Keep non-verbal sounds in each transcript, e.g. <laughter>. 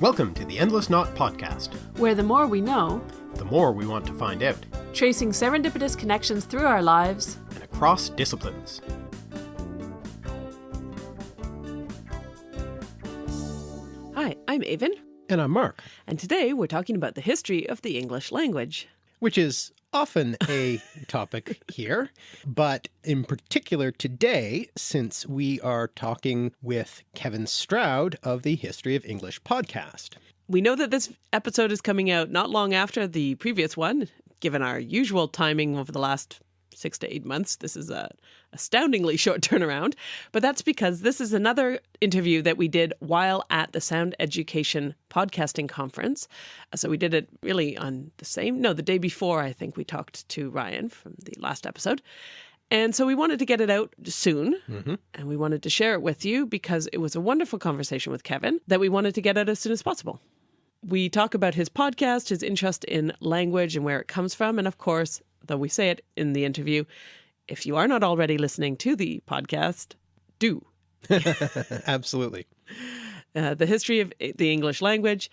Welcome to the Endless Knot Podcast, where the more we know, the more we want to find out, tracing serendipitous connections through our lives and across disciplines. Hi, I'm Aven. And I'm Mark. And today we're talking about the history of the English language. Which is often a topic here, but in particular today, since we are talking with Kevin Stroud of the History of English podcast. We know that this episode is coming out not long after the previous one, given our usual timing over the last six to eight months. This is a astoundingly short <laughs> turnaround, but that's because this is another interview that we did while at the Sound Education Podcasting Conference. So we did it really on the same, no, the day before, I think we talked to Ryan from the last episode. And so we wanted to get it out soon mm -hmm. and we wanted to share it with you because it was a wonderful conversation with Kevin that we wanted to get out as soon as possible. We talk about his podcast, his interest in language and where it comes from, and of course, though we say it in the interview, if you are not already listening to the podcast, do. <laughs> Absolutely. Uh, the history of the English language,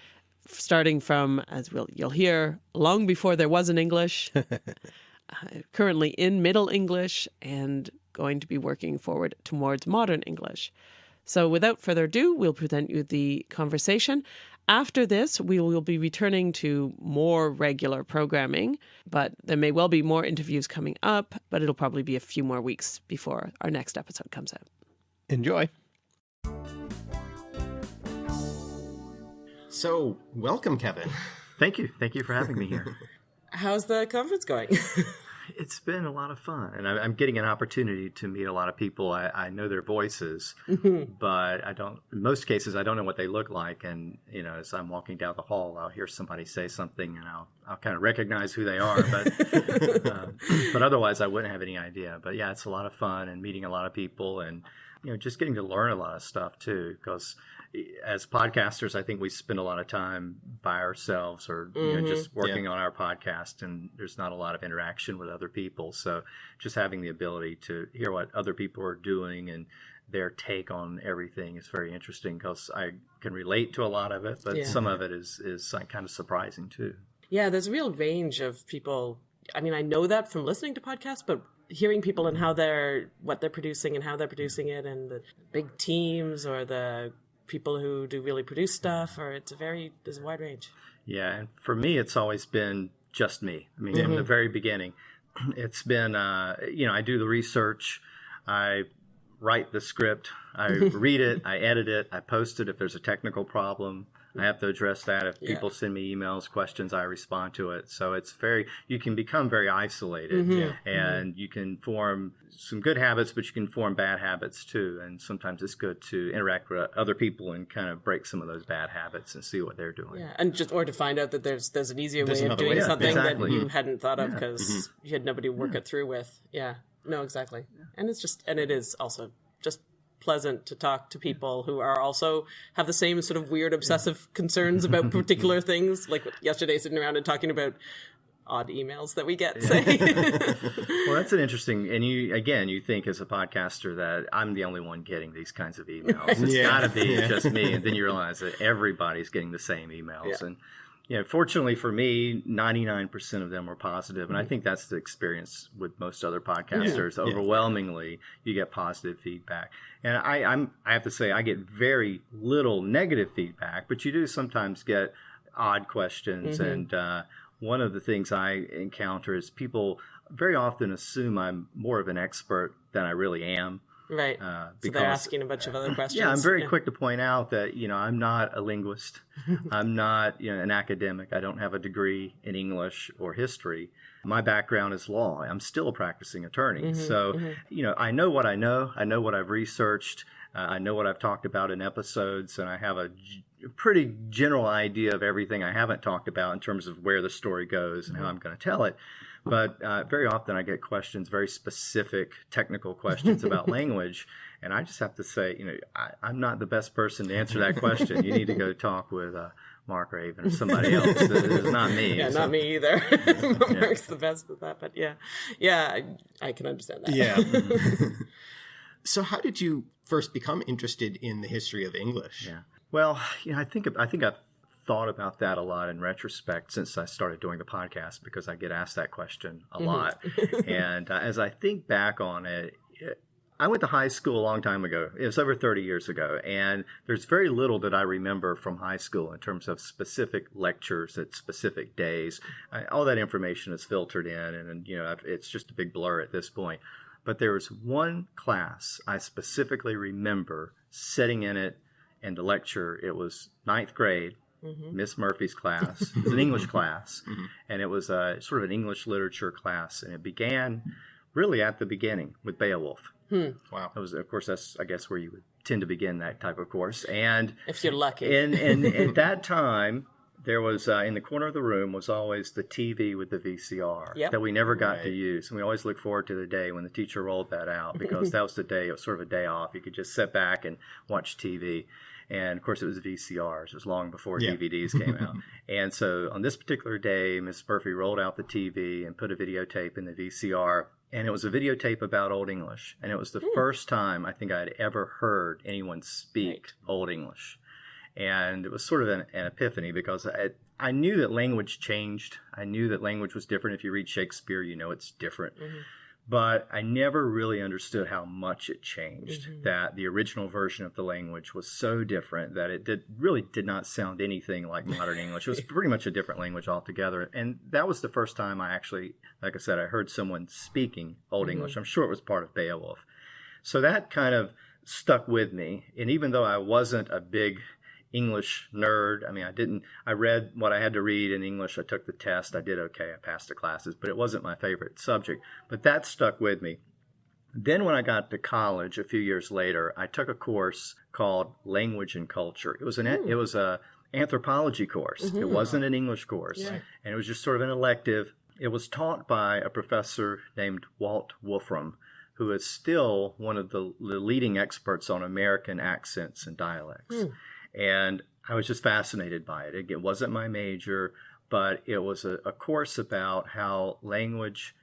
starting from, as we'll, you'll hear, long before there was an English, <laughs> uh, currently in Middle English, and going to be working forward towards modern English. So without further ado, we'll present you the conversation. After this, we will be returning to more regular programming, but there may well be more interviews coming up, but it'll probably be a few more weeks before our next episode comes out. Enjoy. So, welcome, Kevin. Thank you. Thank you for having me here. <laughs> How's the conference going? <laughs> it's been a lot of fun, and I, am getting an opportunity to meet a lot of people. I, I know their voices, mm-hmm. but I don't. In most cases, I don't know what they look like. And you know, as I'm walking down the hall, I'll hear somebody say something, and I'll I'll kind of recognize who they are. But <laughs> um, but otherwise, I wouldn't have any idea. But yeah, it's a lot of fun and meeting a lot of people, and you know, just getting to learn a lot of stuff too, because as podcasters, I think we spend a lot of time by ourselves or mm-hmm. you know, mm-hmm. just working yeah. on our podcast, and there's not a lot of interaction with other people. So, just having the ability to hear what other people are doing and their take on everything is very interesting because I can relate to a lot of it, but yeah. some of it is is kind of surprising too. Yeah, there's a real range of people. I mean, I know that from listening to podcasts, but hearing people and how they're what they're producing and how they're producing it and the big teams or the people who do really produce stuff, or it's a very there's a wide range. Yeah, and for me, it's always been just me. I mean, mm-hmm. in the very beginning, <clears throat> it's been uh, you know I do the research, I write the script, I <laughs> read it, I edit it, I post it if there's a technical problem. I have to address that. If yeah. people send me emails, questions, I respond to it. So it's very, you can become very isolated mm-hmm. and mm-hmm. you can form some good habits, but you can form bad habits too. And sometimes it's good to interact with other people and kind of break some of those bad habits and see what they're doing. Yeah. And just, or to find out that there's, there's an easier there's way of doing way. something yeah, exactly. that you hadn't thought of because yeah. mm-hmm. you had nobody to work it through with. Yeah. No, exactly. And it's just, and it is also just pleasant to talk to people who are also have the same sort of weird obsessive concerns about <laughs> particular things like yesterday sitting around and talking about odd emails that we get say <laughs> well that's an <laughs> interesting and you again you think as a podcaster that i'm the only one getting these kinds of emails it's yeah. got to be yeah. just me and then you realize that everybody's getting the same emails yeah. and yeah, fortunately for me, 99% of them were positive, And I mm-hmm. think that's the experience with most other podcasters. Yeah, Overwhelmingly, yeah. you get positive feedback. And I, I'm, I have to say, I get very little negative feedback, but you do sometimes get odd questions. Mm-hmm. And uh, one of the things I encounter is people very often assume I'm more of an expert than I really am. Right. Uh, because, so they're asking a bunch of other <clears throat> questions. Yeah, I'm very yeah. quick to point out that you know I'm not a linguist. <laughs> I'm not you know an academic. I don't have a degree in English or history. My background is law. I'm still a practicing attorney. Mm-hmm, so mm-hmm. you know I know what I know. I know what I've researched. Uh, I know what I've talked about in episodes, and I have a pretty general idea of everything I haven't talked about in terms of where the story goes and mm-hmm. how I'm going to tell it. But uh, very often I get questions, very specific technical questions about <laughs> language. And I just have to say, you know, I, am not the best person to answer that <laughs> question. You need to go talk with uh, Mark Raven or somebody else. It's <laughs> not me. Yeah, so. not me either. Mark's the best with that. But yeah, yeah, I, I can understand that. Yeah. so how did you first become interested in the history of English? Yeah. Well, you know, I think I think I've thought about that a lot in retrospect since I started doing the podcast because I get asked that question a Mhm. lot. <laughs> and uh, as I think back on it, it- I went to high school a long time ago. It was over 30 years ago. And there's very little that I remember from high school in terms of specific lectures at specific days. I, all that information is filtered in, and, and you know, it's just a big blur at this point. But there was one class I specifically remember sitting in it and the lecture. It was ninth grade, Mhm. Miss Murphy's class. It was an English <laughs> class, Mhm. and it was a sort of an English literature class, and it began really at the beginning with Beowulf. Wow. That was, of course, that's I guess where you would tend to begin that type of course. And If you're lucky. and <laughs> and at that time, there was uh, in the corner of the room was always the TV with the VCR Yep. that we never got to use, and we always look forward to the day when the teacher rolled that out <laughs> because that was the day. It was sort of a day off. You could just sit back and watch TV. And of course, it was VCRs. It was long before Yeah. DVDs came out. <laughs> And so on this particular day, Miss Murphy rolled out the TV and put a videotape in the VCR. And it was a videotape about Old English. And it was the first time I think I had ever heard anyone speak Old English. And it was sort of an, an epiphany because I, I knew that language changed. I knew that language was different. If you read Shakespeare, you know it's different. Mhm. But I never really understood how much it changed. Mhm. That the original version of the language was so different that it did really did not sound anything like modern English. It was <laughs> pretty much a different language altogether. And that was the first time I actually, like I said, I heard someone speaking Old Mhm. English. I'm sure it was part of Beowulf. So that kind of stuck with me. And even though I wasn't a big English nerd, I mean, I didn't, I read what I had to read in English. I took the test. I did okay. I passed the classes, but it wasn't my favorite subject. But that stuck with me. Then, when I got to college a few years later, I took a course called Language and Culture. It was an Hmm. it was a anthropology course. It Mhm. wasn't an English course, Yeah. and it was just sort of an elective. It was taught by a professor named Walt Wolfram, who is still one of the, the leading experts on American accents and dialects. Hmm. And I was just fascinated by it. It wasn't my major, but it was a, a course about how language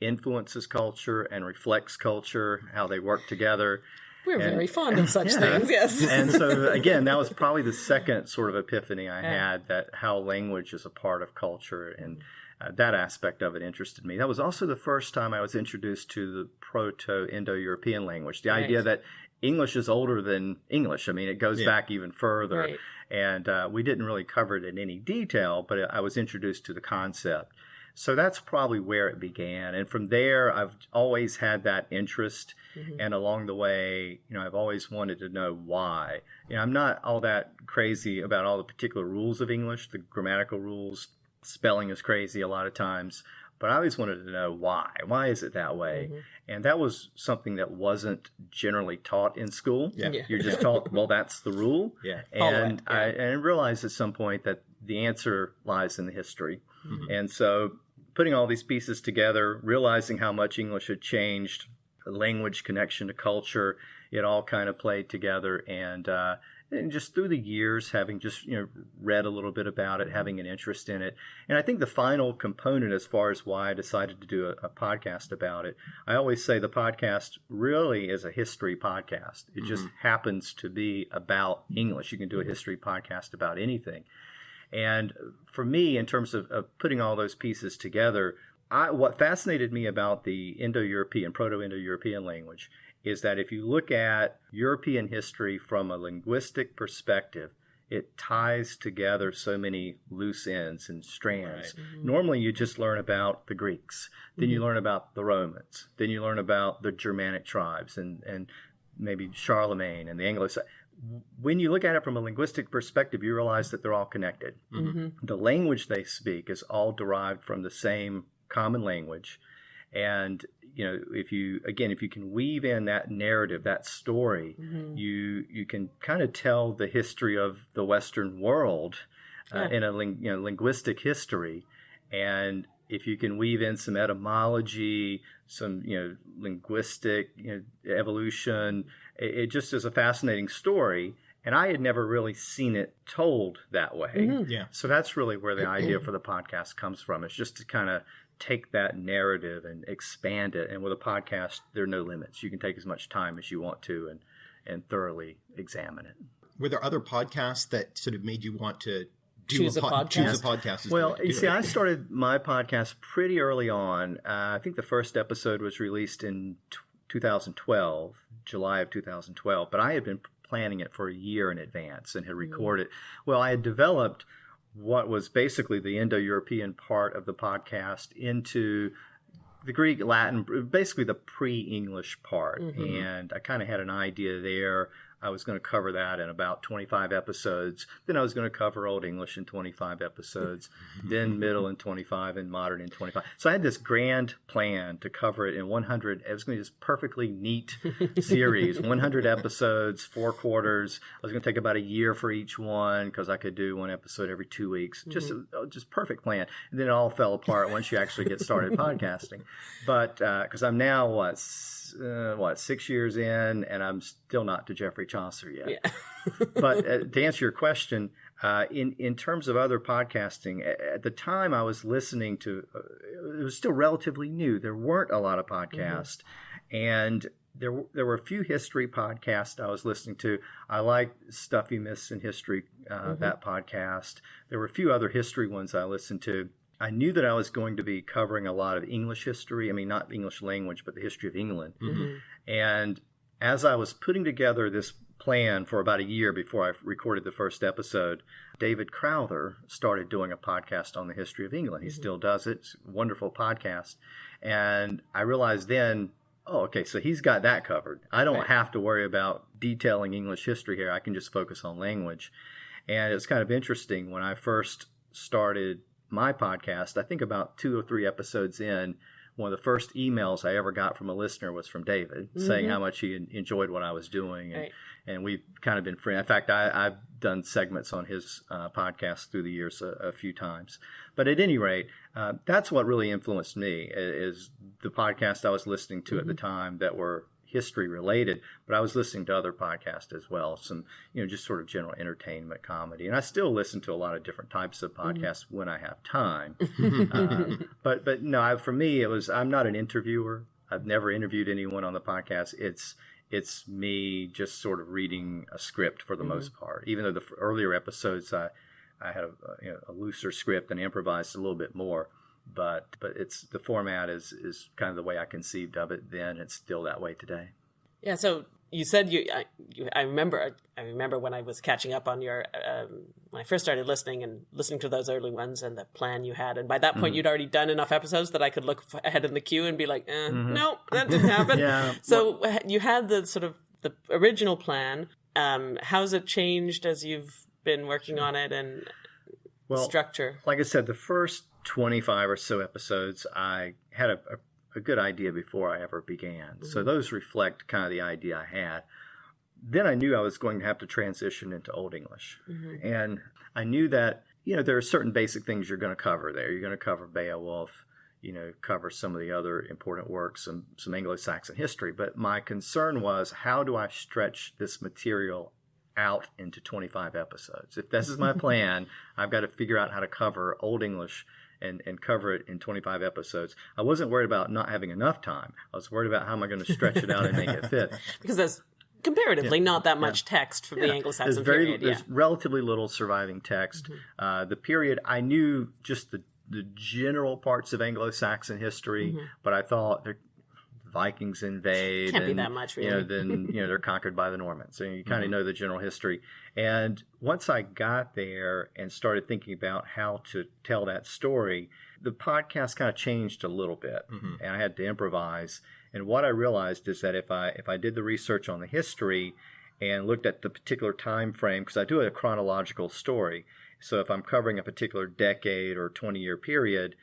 influences culture and reflects culture, how they work together. We're and- very fond of <laughs> such Yeah. things, yes. And so <laughs> again, that was probably the second sort of epiphany I Yeah. had that how language is a part of culture and uh, that aspect of it interested me. That was also the first time I was introduced to the Proto-Indo-European language. The idea that English is older than English. I mean, it goes Yeah. back even further right. and uh, we didn't really cover it in any detail, but I was introduced to the concept. So that's probably where it began. And from there, I've always had that interest. Mhm. And along the way, you know, I've always wanted to know why. You know, I'm not all that crazy about all the particular rules of English, the grammatical rules. Spelling is crazy a lot of times. But I always wanted to know why. Why is it that way? Mhm. And that was something that wasn't generally taught in school. Yeah. Yeah. You're just taught, well, that's the rule. <laughs> Yeah. Follow And it, I and I realized at some point that the answer lies in the history. Mm-hmm. Mhm. And so putting all these pieces together, realizing how much English had changed, language connection to culture, it all kind of played together. And, uh, and just through the years, having just you know read a little bit about it, having an interest in it, and I think the final component, as far as why I decided to do a, a podcast about it, I always say the podcast really is a history podcast. It just mm-hmm. happens to be about English. You can do a history podcast about anything. And for me, in terms of, of putting all those pieces together, I, what fascinated me about the Indo-European, Proto-Indo-European language is that if you look at European history from a linguistic perspective, it ties together so many loose ends and strands. Mm-hmm. Normally, you just learn about the Greeks, then you mm-hmm. learn about the Romans, then you learn about the Germanic tribes and, and maybe Charlemagne and the Anglo. When you look at it from a linguistic perspective, you realize that they're all connected. Mhm. The language they speak is all derived from the same common language. And, you know, if you, again, if you can weave in that narrative, that story, Mhm. you you can kind of tell the history of the Western world uh, Yeah. in a ling- you know, linguistic history, and if you can weave in some etymology, some you know linguistic you know, evolution, it, it just is a fascinating story. And I had never really seen it told that way. Mhm. Yeah. So that's really where the <clears throat> idea for the podcast comes from. It's just to kind of take that narrative and expand it. And with a podcast, there are no limits. You can take as much time as you want to and and thoroughly examine it. Were there other podcasts that sort of made you want to do Choose a pod- Choose a podcast? podcast. Well, the way to you see, it. I started my podcast pretty early on. Uh, I think the first episode was released in t- 2012, July of 2012, but I had been planning it for a year in advance and had recorded. Well, I had developed what was basically the Indo European part of the podcast into the Greek, Latin, basically the pre English part. Mhm. And I kind of had an idea there. I was going to cover that in about 25 episodes. Then I was going to cover Old English in 25 episodes, <laughs> then Middle in 25, and Modern in 25. So I had this grand plan to cover it in 100. It was going to be this perfectly neat <laughs> series 100 episodes, four quarters. I was going to take about a year for each one because I could do one episode every two weeks. Mm-hmm. Just, a, just perfect plan. And then it all fell apart once you actually get started <laughs> podcasting. But uh, because I'm now, what, uh, what, six years in, and I'm still not to Geoffrey Chaucer yet Yeah. <laughs> but uh, to answer your question, uh, in in terms of other podcasting, at the time I was listening to, uh, it was still relatively new. There weren't a lot of podcasts, and there there were a few history podcasts I was listening to. I liked Stuff You Missed in History, uh, that podcast. There were a few other history ones I listened to. I knew that I was going to be covering a lot of English history. I mean, not English language, but the history of England. Mhm. And as I was putting together this plan for about a year before I recorded the first episode, David Crowther started doing a podcast on the history of England. He still does it. It's a wonderful podcast. And I realized then, oh, okay, so he's got that covered. I don't Right. have to worry about detailing English history here. I can just focus on language. And it's kind of interesting when I first started my podcast, I think about two or three episodes in, one of the first emails I ever got from a listener was from David saying Mhm. how much he enjoyed what I was doing. And, Right. and we've kind of been friends. In fact, I, I've done segments on his uh, podcast through the years a, a few times. But at any rate, uh, that's what really influenced me is the podcast I was listening to at the time that were history related, but I was listening to other podcasts as well. Some, you know, just sort of general entertainment comedy. And I still listen to a lot of different types of podcasts when I have time. Uh, <laughs> but but no, I, for me, it was I'm not an interviewer. I've never interviewed anyone on the podcast. It's it's me just sort of reading a script for the most part. Even though the earlier episodes I I had a, you know, a looser script and improvised a little bit more. But but it's the format is is kind of the way I conceived of it then. It's still that way today. Yeah. So you said you, I, you, I remember, I remember when I was catching up on your, um, when I first started listening and listening to those early ones and the plan you had. And by that point, Mm-hmm. you'd already done enough episodes that I could look ahead in the queue and be like, eh, no, that didn't happen. Mm-hmm. <laughs> Yeah. So you had the sort of the original plan. Um, how's it changed as you've been working on it and Well, structure? like I said, the first 25 or so episodes, I had a, a, a good idea before I ever began. So those reflect kind of the idea I had. Then I knew I was going to have to transition into Old English. Mhm. And I knew that, you know, there are certain basic things you're going to cover there. You're going to cover Beowulf, you know, cover some of the other important works, some, some Anglo Saxon history. But my concern was how do I stretch this material out into 25 episodes? If this is my <laughs> plan, I've got to figure out how to cover Old English and, and cover it in 25 episodes. I wasn't worried about not having enough time. I was worried about how am I going to stretch it out and make it fit. <laughs> Because there's comparatively not that much text from the Anglo-Saxon there's very period. there's yeah. Relatively little surviving text. Uh, the period I knew just the the general parts of Anglo-Saxon history, but I thought the Vikings invade. Mm-hmm. Can't be and, that much, You know. Mm-hmm. then <laughs> you know they're conquered by the Normans, so you kind of know the general history. And once I got there and started thinking about how to tell that story, the podcast kind of changed a little bit, and I had to improvise. And what I realized is that if I if I did the research on the history and looked at the particular time frame, because I do a chronological story, so if I'm covering a particular decade or 20 year period,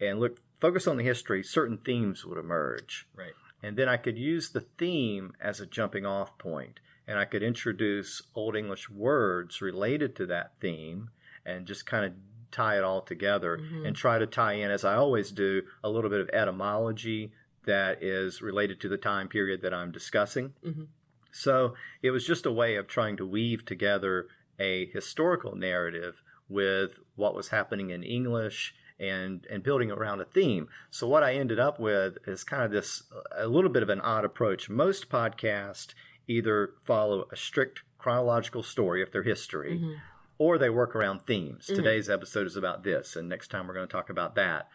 and look focus on the history, certain themes would emerge Right. and then I could use the theme as a jumping off point, and I could introduce Old English words related to that theme, and just kind of tie it all together and try to tie in, as I always do, a little bit of etymology that is related to the time period that I'm discussing. Mhm. So it was just a way of trying to weave together a historical narrative with what was happening in English and and building around a theme. So what I ended up with is kind of this a little bit of an odd approach. Most podcasts either follow a strict chronological story if they're history, mm-hmm. or they work around themes. Mm-hmm. Today's episode is about this, and next time we're going to talk about that.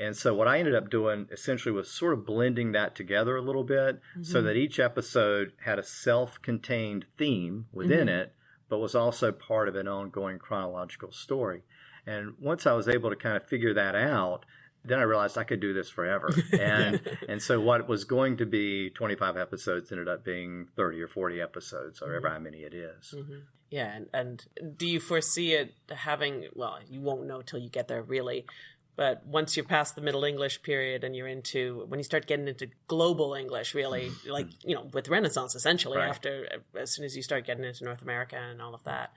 And so what I ended up doing essentially was sort of blending that together a little bit so mm-hmm. that each episode had a self-contained theme within it, but was also part of an ongoing chronological story. And once I was able to kind of figure that out, then I realized I could do this forever. <laughs> And and so what was going to be 25 episodes ended up being 30 or 40 episodes, or ever how mm-hmm. many it is. Mm-hmm. Yeah, and, and do you foresee it having? Well, you won't know till you get there, really. But once you're past the Middle English period and you're into when you start getting into global English, really, <laughs> like you know, with Renaissance, essentially, Right. after as soon as you start getting into North America and all of that.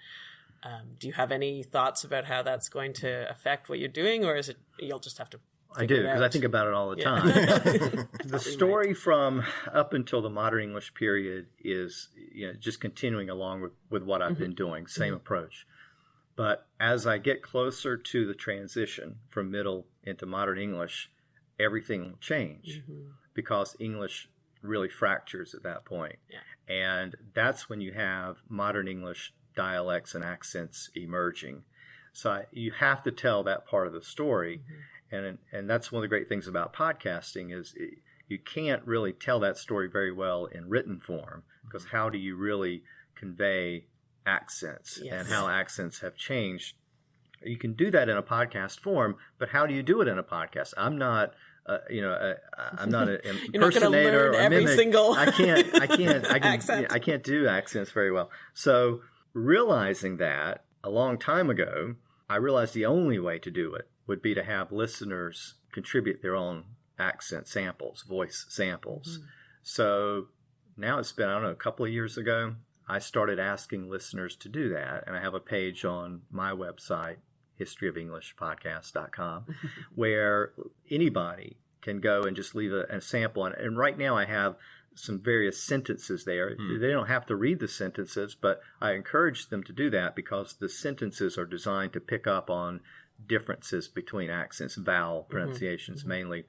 Um, do you have any thoughts about how that's going to affect what you're doing, or is it you'll just have to? I do because I think about it all the Yeah. time. <laughs> the story from up until the modern English period is you know just continuing along with, with what I've been mm-hmm. doing, mm-hmm. same approach. But as I get closer to the transition from Middle into Modern English, everything will change mm-hmm. because English really fractures at that point. Yeah. And that's when you have modern English dialects and accents emerging. So I, you have to tell that part of the story, and and that's one of the great things about podcasting is it, you can't really tell that story very well in written form because how do you really convey accents Yes. and how accents have changed? You can do that in a podcast form, but how do you do it in a podcast? I'm not. Uh, you know, uh, I'm not an <laughs> You're not impersonator or every mimic. single I can't. I can't. I <laughs> can. I can't do accents very well. So realizing that a long time ago, I realized the only way to do it would be to have listeners contribute their own accent samples, voice samples. Hmm. So now it's been, I don't know, a couple of years ago, I started asking listeners to do that. And I have a page on my website, historyofenglishpodcast.com, <laughs> where anybody can go and just leave a, a sample. And, and right now I have some various sentences there. Hmm. They don't have to read the sentences, but I encourage them to do that because the sentences are designed to pick up on differences between accents, vowel mm-hmm. pronunciations mm-hmm. mainly.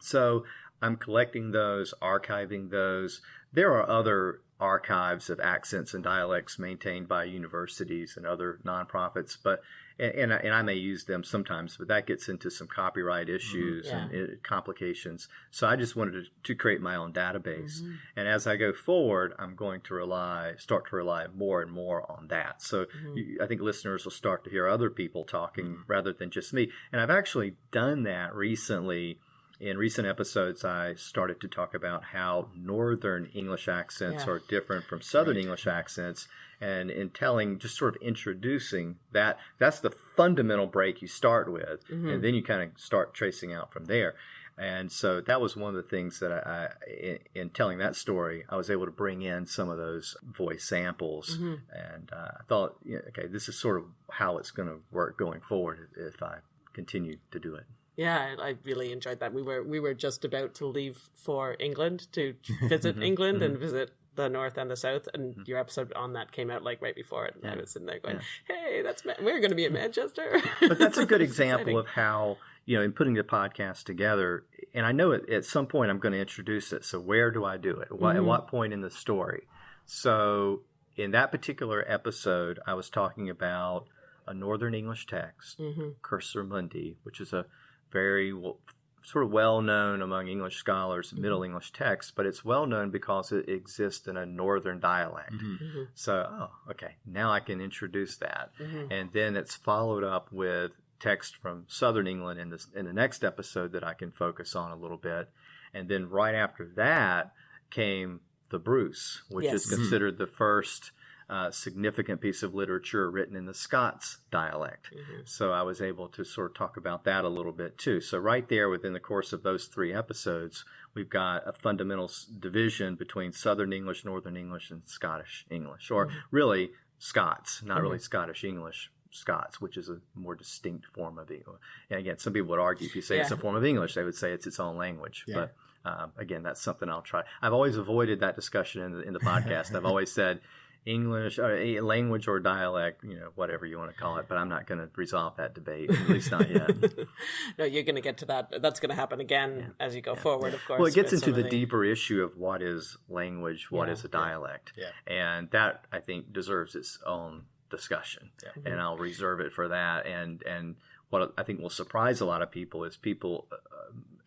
So I'm collecting those, archiving those. There are other archives of accents and dialects maintained by universities and other nonprofits, but and, and, I, and I may use them sometimes, but that gets into some copyright mm-hmm. issues and uh, complications. So I just wanted to, to create my own database. Mm-hmm. And as I go forward, I'm going to rely, start to rely more and more on that. So mm-hmm. you, I think listeners will start to hear other people talking rather than just me. And I've actually done that recently. In recent episodes, I started to talk about how Northern English accents Yeah. are different from Southern English accents. And in telling, just sort of introducing that, that's the fundamental break you start with. And then you kind of start tracing out from there. And so that was one of the things that I, I in, in telling that story, I was able to bring in some of those voice samples, and uh, I thought, okay, this is sort of how it's going to work going forward if, if I continue to do it. Yeah, I really enjoyed that. We were we were just about to leave for England to <laughs> visit mm-hmm. England and mm-hmm. visit the north and the south, and mm-hmm. your episode on that came out like right before it. And I was sitting there going, "Hey, that's Ma- we're going to be in Manchester." but that's a good <laughs> example Exciting. of how you know in putting the podcast together and i know at, at some point i'm going to introduce it so where do i do it? What, at what point in the story? So in that particular episode i was talking about a northern english text cursor mundi which is a very w- sort of well known among english scholars mm-hmm. middle english text but it's well known because it exists in a northern dialect. Mm-hmm. Mm-hmm. So, oh, okay, now I can introduce that. And then it's followed up with text from Southern England in, this, in the next episode that I can focus on a little bit. And then right after that came The Bruce, which is Yes. considered the first uh, significant piece of literature written in the Scots dialect. So I was able to sort of talk about that a little bit too. So, right there within the course of those three episodes, we've got a fundamental division between Southern English, Northern English, and Scottish English, or really Scots, not really Scottish English. Scots, which is a more distinct form of English. And again, some people would argue if you say it's a form of English, they would say it's its own language. But um, again, that's something I'll try. I've always avoided that discussion in the, in the <laughs> podcast. I've always said English, or a language or dialect, you know, whatever you want to call it. But I'm not going to resolve that debate, at least not yet. <laughs> no, you're going to get to that. That's going to happen again as you go forward, of course. well, it gets into some the of deeper issue of what is language, what Yeah. is a dialect, Yeah. and that I think deserves its own discussion, and I'll reserve it for that. And and what I think will surprise a lot of people is people, uh,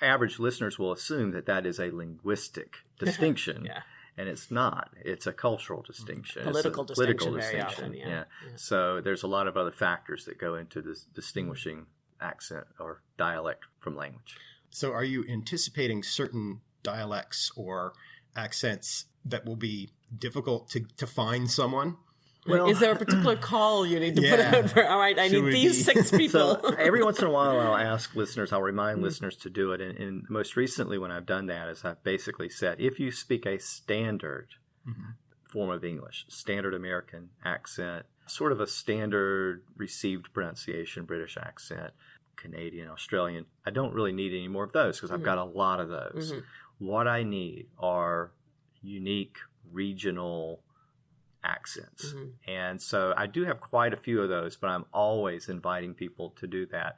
average listeners will assume that that is a linguistic <laughs> distinction. Yeah. And it's not. It's a cultural distinction. It's a Political distinction very often, yeah. Yeah. So there's a lot of other factors that go into this distinguishing accent or dialect from language. So are you anticipating certain dialects or accents that will be difficult to, to find someone? Well- is there a <clears throat> particular call you need to Yeah. put out for? All right, I Should need these be- six <laughs> people. So every once in a <laughs> while, I'll ask listeners, I'll remind listeners to do it. And, and most recently, when I've done that, is I've basically said, if you speak a standard Mhm. form of English, standard American accent, sort of a standard received pronunciation, British accent, Canadian, Australian, I don't really need any more of those because I've got a lot of those. Mhm. What I need are unique regional accents. Mhm. And so I do have quite a few of those, but I'm always inviting people to do that.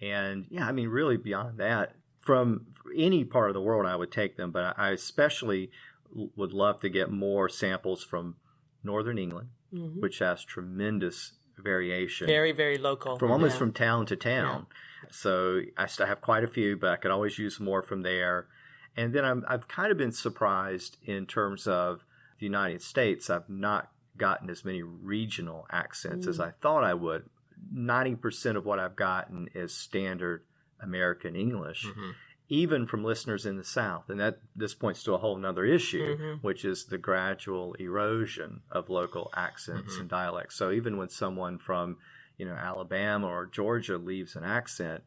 And yeah, I mean, really beyond that, from any part of the world, I would take them, but I especially would love to get more samples from Northern England, Mhm. which has tremendous variation Very, very local. from almost Yeah. from town to town. So I still have quite a few, but I could always use more from there. And then I'm, I've kind of been surprised in terms of the United States. I've not gotten as many regional accents as Mm. I thought I would. 90% of what I've gotten is standard American English, Mhm. even from listeners in the South. And that this points to a whole nother issue, Mhm. which is the gradual erosion of local accents Mhm. and dialects. So even when someone from, you know, Alabama or Georgia leaves an accent,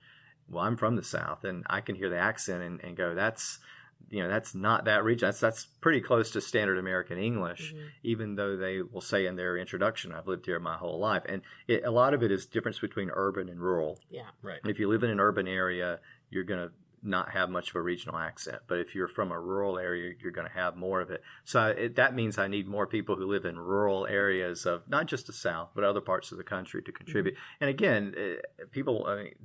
well, I'm from the South and I can hear the accent and, and go, that's, you know, that's not that region. That's, that's pretty close to standard American English, Mhm. even though they will say in their introduction, I've lived here my whole life. And it, a lot of it is difference between urban and rural. Yeah. Right. If you live in an urban area, you're going to not have much of a regional accent. But if you're from a rural area, you're going to have more of it. So it, that means I need more people who live in rural areas of not just the South, but other parts of the country to contribute. And again, uh, people, I mean, a-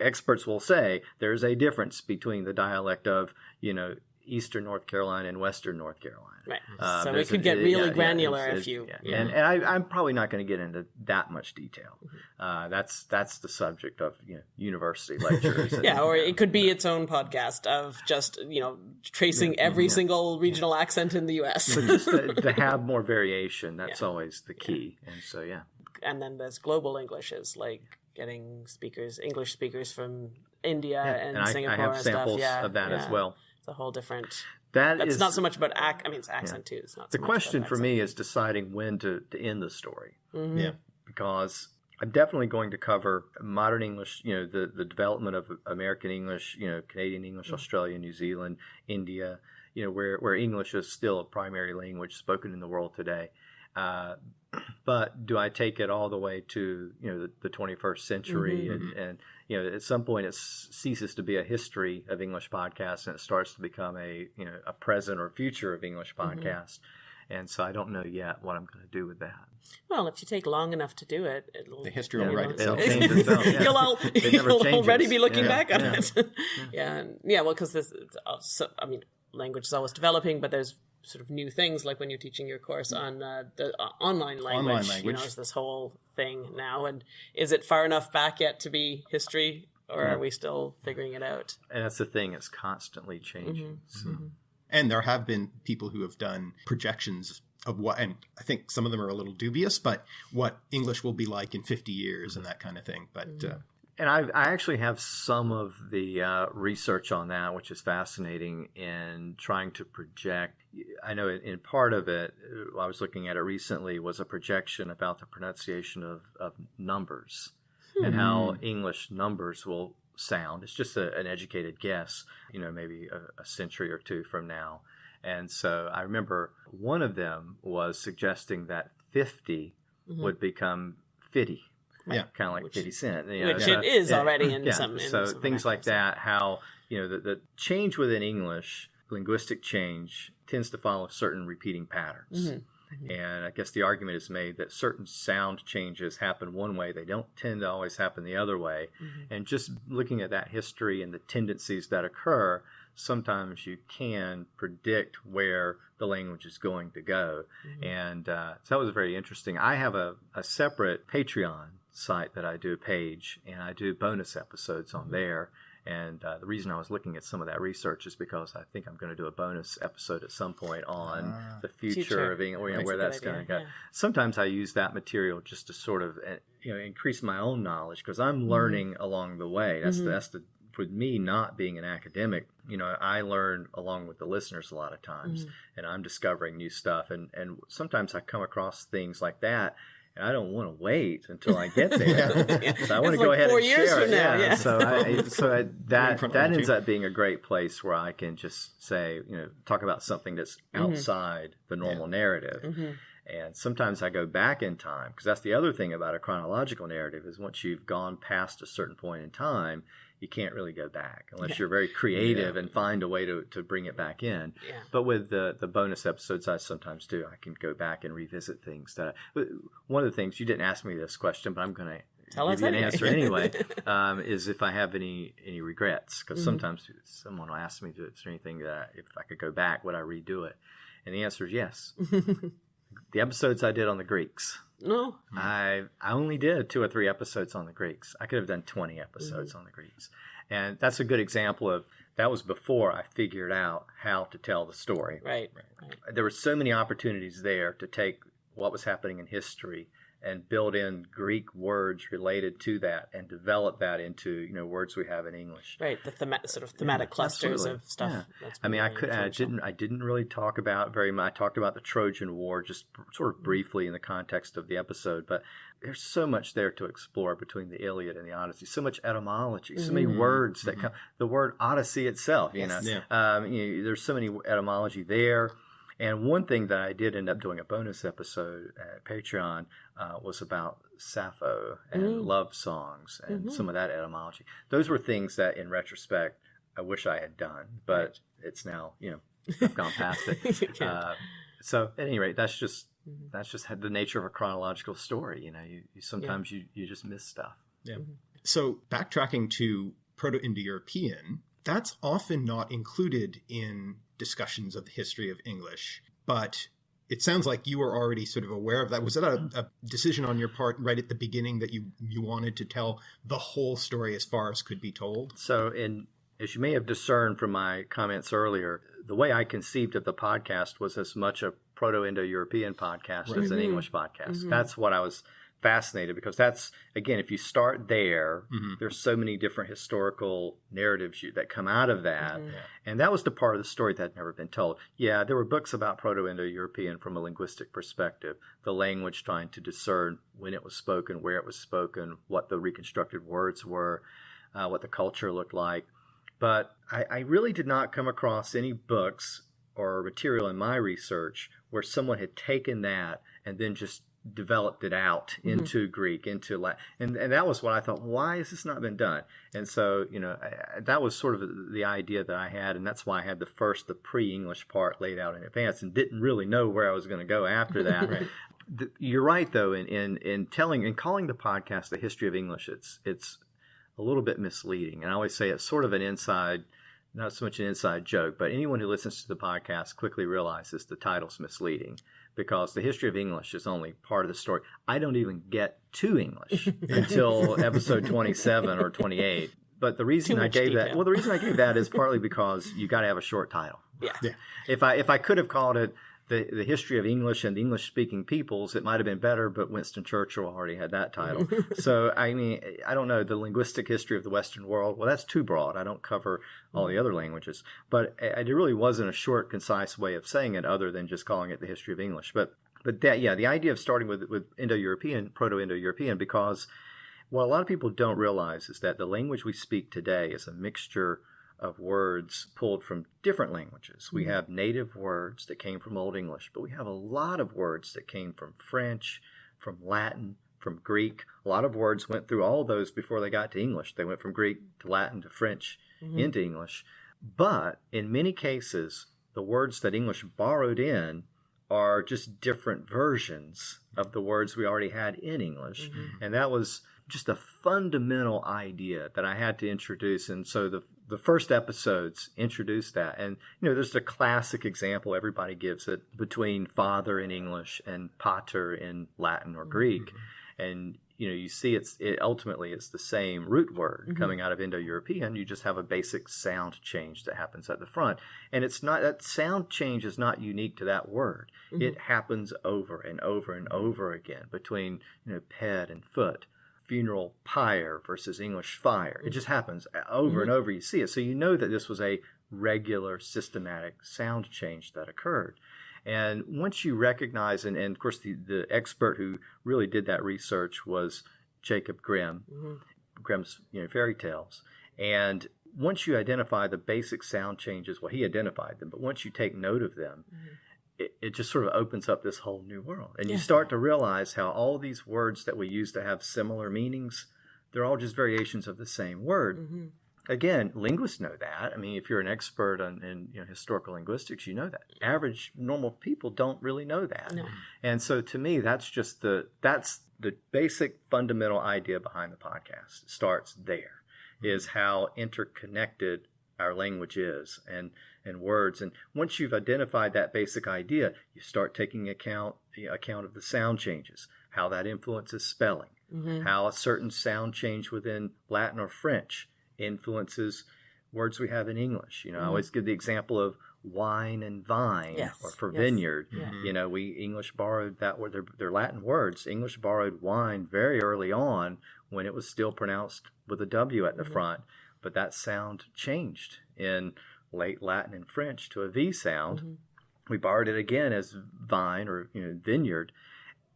experts will say there's a difference between the dialect of, you know, Eastern North Carolina and Western North Carolina. Right. Uh, so we could get yeah, really yeah, granular it's- if you. yeah. yeah. And, and I, I'm probably not going to get into that much detail. Mm-hmm. Uh, that's that's the subject of you know, university lectures. and- <laughs> Yeah, or it could be its own podcast of just you know tracing every single regional accent in the U.S. but just to, to <laughs> have more variation, that's Yeah. always the key. And so, yeah. and then there's global Englishes, like getting speakers, English speakers from India Yeah, and, and I, Singapore I have and samples stuff. Yeah, of that yeah. as well. It's a whole different. That That's is not so much about ac. I mean, it's accent too. It's not. the so much question for me is deciding when to, to end the story Mhm. Yeah. because I'm definitely going to cover modern English, you know, the, the development of American English, you know, Canadian English, Mm-hmm. Australia, New Zealand, India, you know, where, where English is still a primary language spoken in the world today. Uh, <clears throat> but do I take it all the way to, you know, the, the 21st century? Mhm. And, and, you know, at some point it ceases to be a history of English podcasts and it starts to become a, you know, a present or future of English Mhm. podcast. And so I don't know yet what I'm going to do with that. Well, if you take long enough to do it, it'll The history will write itself. It'll <laughs> itself, yeah. you'll all, It you'll already be looking Yeah, back on yeah. it. <laughs> yeah, and, yeah. Well, because this, also, I mean, language is always developing, but there's sort of new things like when you're teaching your course on uh, the uh, online language. Online You know, is this whole thing now, and is it far enough back yet to be history, or Yeah. are we still figuring it out? And that's the thing; it's constantly changing. Mm-hmm. So- And there have been people who have done projections of what, and I think some of them are a little dubious, but what English will be like in 50 years and that kind of thing. But Mm-hmm. uh, And I, I actually have some of the uh, research on that, which is fascinating in trying to project. I know in, part of it, uh, I was looking at it recently, was a projection about the pronunciation of, of numbers and how English numbers will sound. It's just a, an educated guess, you know, maybe a, a century or two from now. And so I remember one of them was suggesting that 50 Mhm. would become 50. Yeah. Kind of like Which- 50 Cent. you which so- it is already in <laughs> yeah, some- in so some things like that, how, you know, the, the change within English, linguistic change, tends to follow certain repeating patterns. Mhm. And I guess the argument is made that certain sound changes happen one way, they don't tend to always happen the other way. Mhm. And just looking at that history and the tendencies that occur, sometimes you can predict where the language is going to go. Mm-hmm. And uh, so that was very interesting. I have a, a separate Patreon site that I do a page, and I do bonus episodes on Mhm. there. And uh, the reason I was looking at some of that research is because I think I'm going to do a bonus episode at some point on Ah. the future, Future. of England, you know, where that's going to go. yeah. Sometimes I use that material just to sort of uh, you know increase my own knowledge because I'm Mm-hmm. learning along the way. That's Mhm. the, that's the for me not being an academic. You know, I learn along with the listeners a lot of times, Mhm. and I'm discovering new stuff. And and sometimes I come across things like that. And I don't want to wait until I get <laughs> there. Yeah. <laughs> So I want It's to go like ahead four and years share from it. now, yeah. So, I, so I, <laughs> that that ends up being a great place where I can just say, you know, talk about something that's Mhm. outside the normal narrative. Mhm. And sometimes I go back in time because that's the other thing about a chronological narrative is once you've gone past a certain point in time, you can't really go back unless Yeah. you're very creative and find a way to, to bring it back in. Yeah. But with the, the bonus episodes, I sometimes do. I can go back and revisit things that. I, one of the things you didn't ask me this question, but I'm going to Tell give us you an anyway. answer anyway. <laughs> um, is if I have any any regrets because Mhm. sometimes someone will ask me, "Is there anything that if I could go back, would I redo it?" And the answer is yes. <laughs> The episodes I did on the Greeks, no. I I only did two or three episodes on the Greeks. I could have done twenty episodes mm-hmm. on the Greeks, and that's a good example of that was before I figured out how to tell the story. Right. Right. There were so many opportunities there to take what was happening in history and build in Greek words related to that and develop that into you know words we have in English. Right. The thema- sort of thematic clusters absolutely. of stuff. Yeah. I mean, I really could. I didn't. I didn't really talk about very much. I talked about the Trojan War just sort of briefly in the context of the episode, but there's so much there to explore between the Iliad and the Odyssey. So much etymology, so many Mhm. words that Mhm. come. The word Odyssey itself, you Yes. know, Yeah. um, you know, there's so many etymology there. And one thing that I did end up doing a bonus episode at Patreon uh, was about Sappho and Mm. love songs and Mhm. some of that etymology. Those were things that, in retrospect, I wish I had done, but it's now, you know, I've gone past it. <laughs> Uh, so, at any rate, that's just Mhm. that's just the nature of a chronological story. You know, you, you sometimes you, you just miss stuff. Yeah. So backtracking to Proto-Indo-European, that's often not included in discussions of the history of English, but it sounds like you were already sort of aware of that. Was that a, a decision on your part right at the beginning that you you wanted to tell the whole story as far as could be told? So, in as you may have discerned from my comments earlier, the way I conceived of the podcast was as much a Proto-Indo-European podcast Right. as an Mhm. English podcast. Mhm. That's what I was fascinated because that's again, if you start there, Mhm. there's so many different historical narratives you, that come out of that. Mhm. And that was the part of the story that had never been told. Yeah, there were books about Proto Indo European from a linguistic perspective, the language trying to discern when it was spoken, where it was spoken, what the reconstructed words were, uh, what the culture looked like. But I, I really did not come across any books or material in my research where someone had taken that and then just developed it out Mhm. into Greek, into Latin. And, and that was what I thought, why has this not been done? And so, you know, I, that was sort of the idea that I had. And that's why I had the first, the pre English part laid out in advance and didn't really know where I was going to go after <laughs> that. Right. Th- You're right, though, in, in, in telling and calling the podcast the history of English, it's, it's a little bit misleading. And I always say it's sort of an inside, not so much an inside joke, but anyone who listens to the podcast quickly realizes the title's misleading because the history of English is only part of the story. I don't even get to English <laughs> until episode 27 or 28. But the reason I gave that, well, the reason I gave that is partly because you got to have a short title. Yeah. Yeah. If I if I could have called it the the history of English and English speaking peoples, it might have been better. But Winston Churchill already had that title. <laughs> so I mean, I don't know the linguistic history of the Western world. Well, that's too broad. I don't cover all the other languages. But it it really wasn't a short, concise way of saying it, other than just calling it the history of English. But but that yeah, the idea of starting with with Indo-European, Proto-Indo-European, because what a lot of people don't realize is that the language we speak today is a mixture of words pulled from different languages. We have native words that came from Old English, but we have a lot of words that came from French, from Latin, from Greek. A lot of words went through all of those before they got to English. They went from Greek to Latin to French Mhm. into English. But in many cases, the words that English borrowed in are just different versions of the words we already had in English. Mhm. And that was just a fundamental idea that I had to introduce. And so the the first episodes introduced that. And you know, there's the classic example everybody gives it between father in English and pater in Latin or Greek. Mm-hmm. And you know, you see it's it ultimately it's the same root word Mhm. coming out of Indo-European. You just have a basic sound change that happens at the front. And it's not that sound change is not unique to that word. Mhm. It happens over and over and over again between you know ped and foot, funeral pyre versus English fire. It just happens over and over. You see it, so you know that this was a regular, systematic sound change that occurred. And once you recognize, and, and of course, the, the expert who really did that research was Jacob Grimm, Mhm. Grimm's you know fairy tales. And once you identify the basic sound changes, well, he identified them, but once you take note of them, Mhm. It, it just sort of opens up this whole new world. And you start to realize how all these words that we use to have similar meanings, they're all just variations of the same word. Mhm. Again, linguists know that. I mean, if you're an expert on, in you know, historical linguistics, you know that. Average normal people don't really know that. No. And so to me, that's just the that's the basic fundamental idea behind the podcast. It starts there, is how interconnected our language is and and words. And once you've identified that basic idea, you start taking account the account of the sound changes, how that influences spelling, Mhm. how a certain sound change within Latin or French influences words we have in English. You know, I Mhm. always give the example of wine and vine Yes, or for yes. vineyard. Yeah. Mhm. You know, we English borrowed that word. They're, they're Latin words. English borrowed wine very early on when it was still pronounced with a W at the Mhm. front, but that sound changed in late Latin and French to a V sound. Mhm. We borrowed it again as vine or you know vineyard.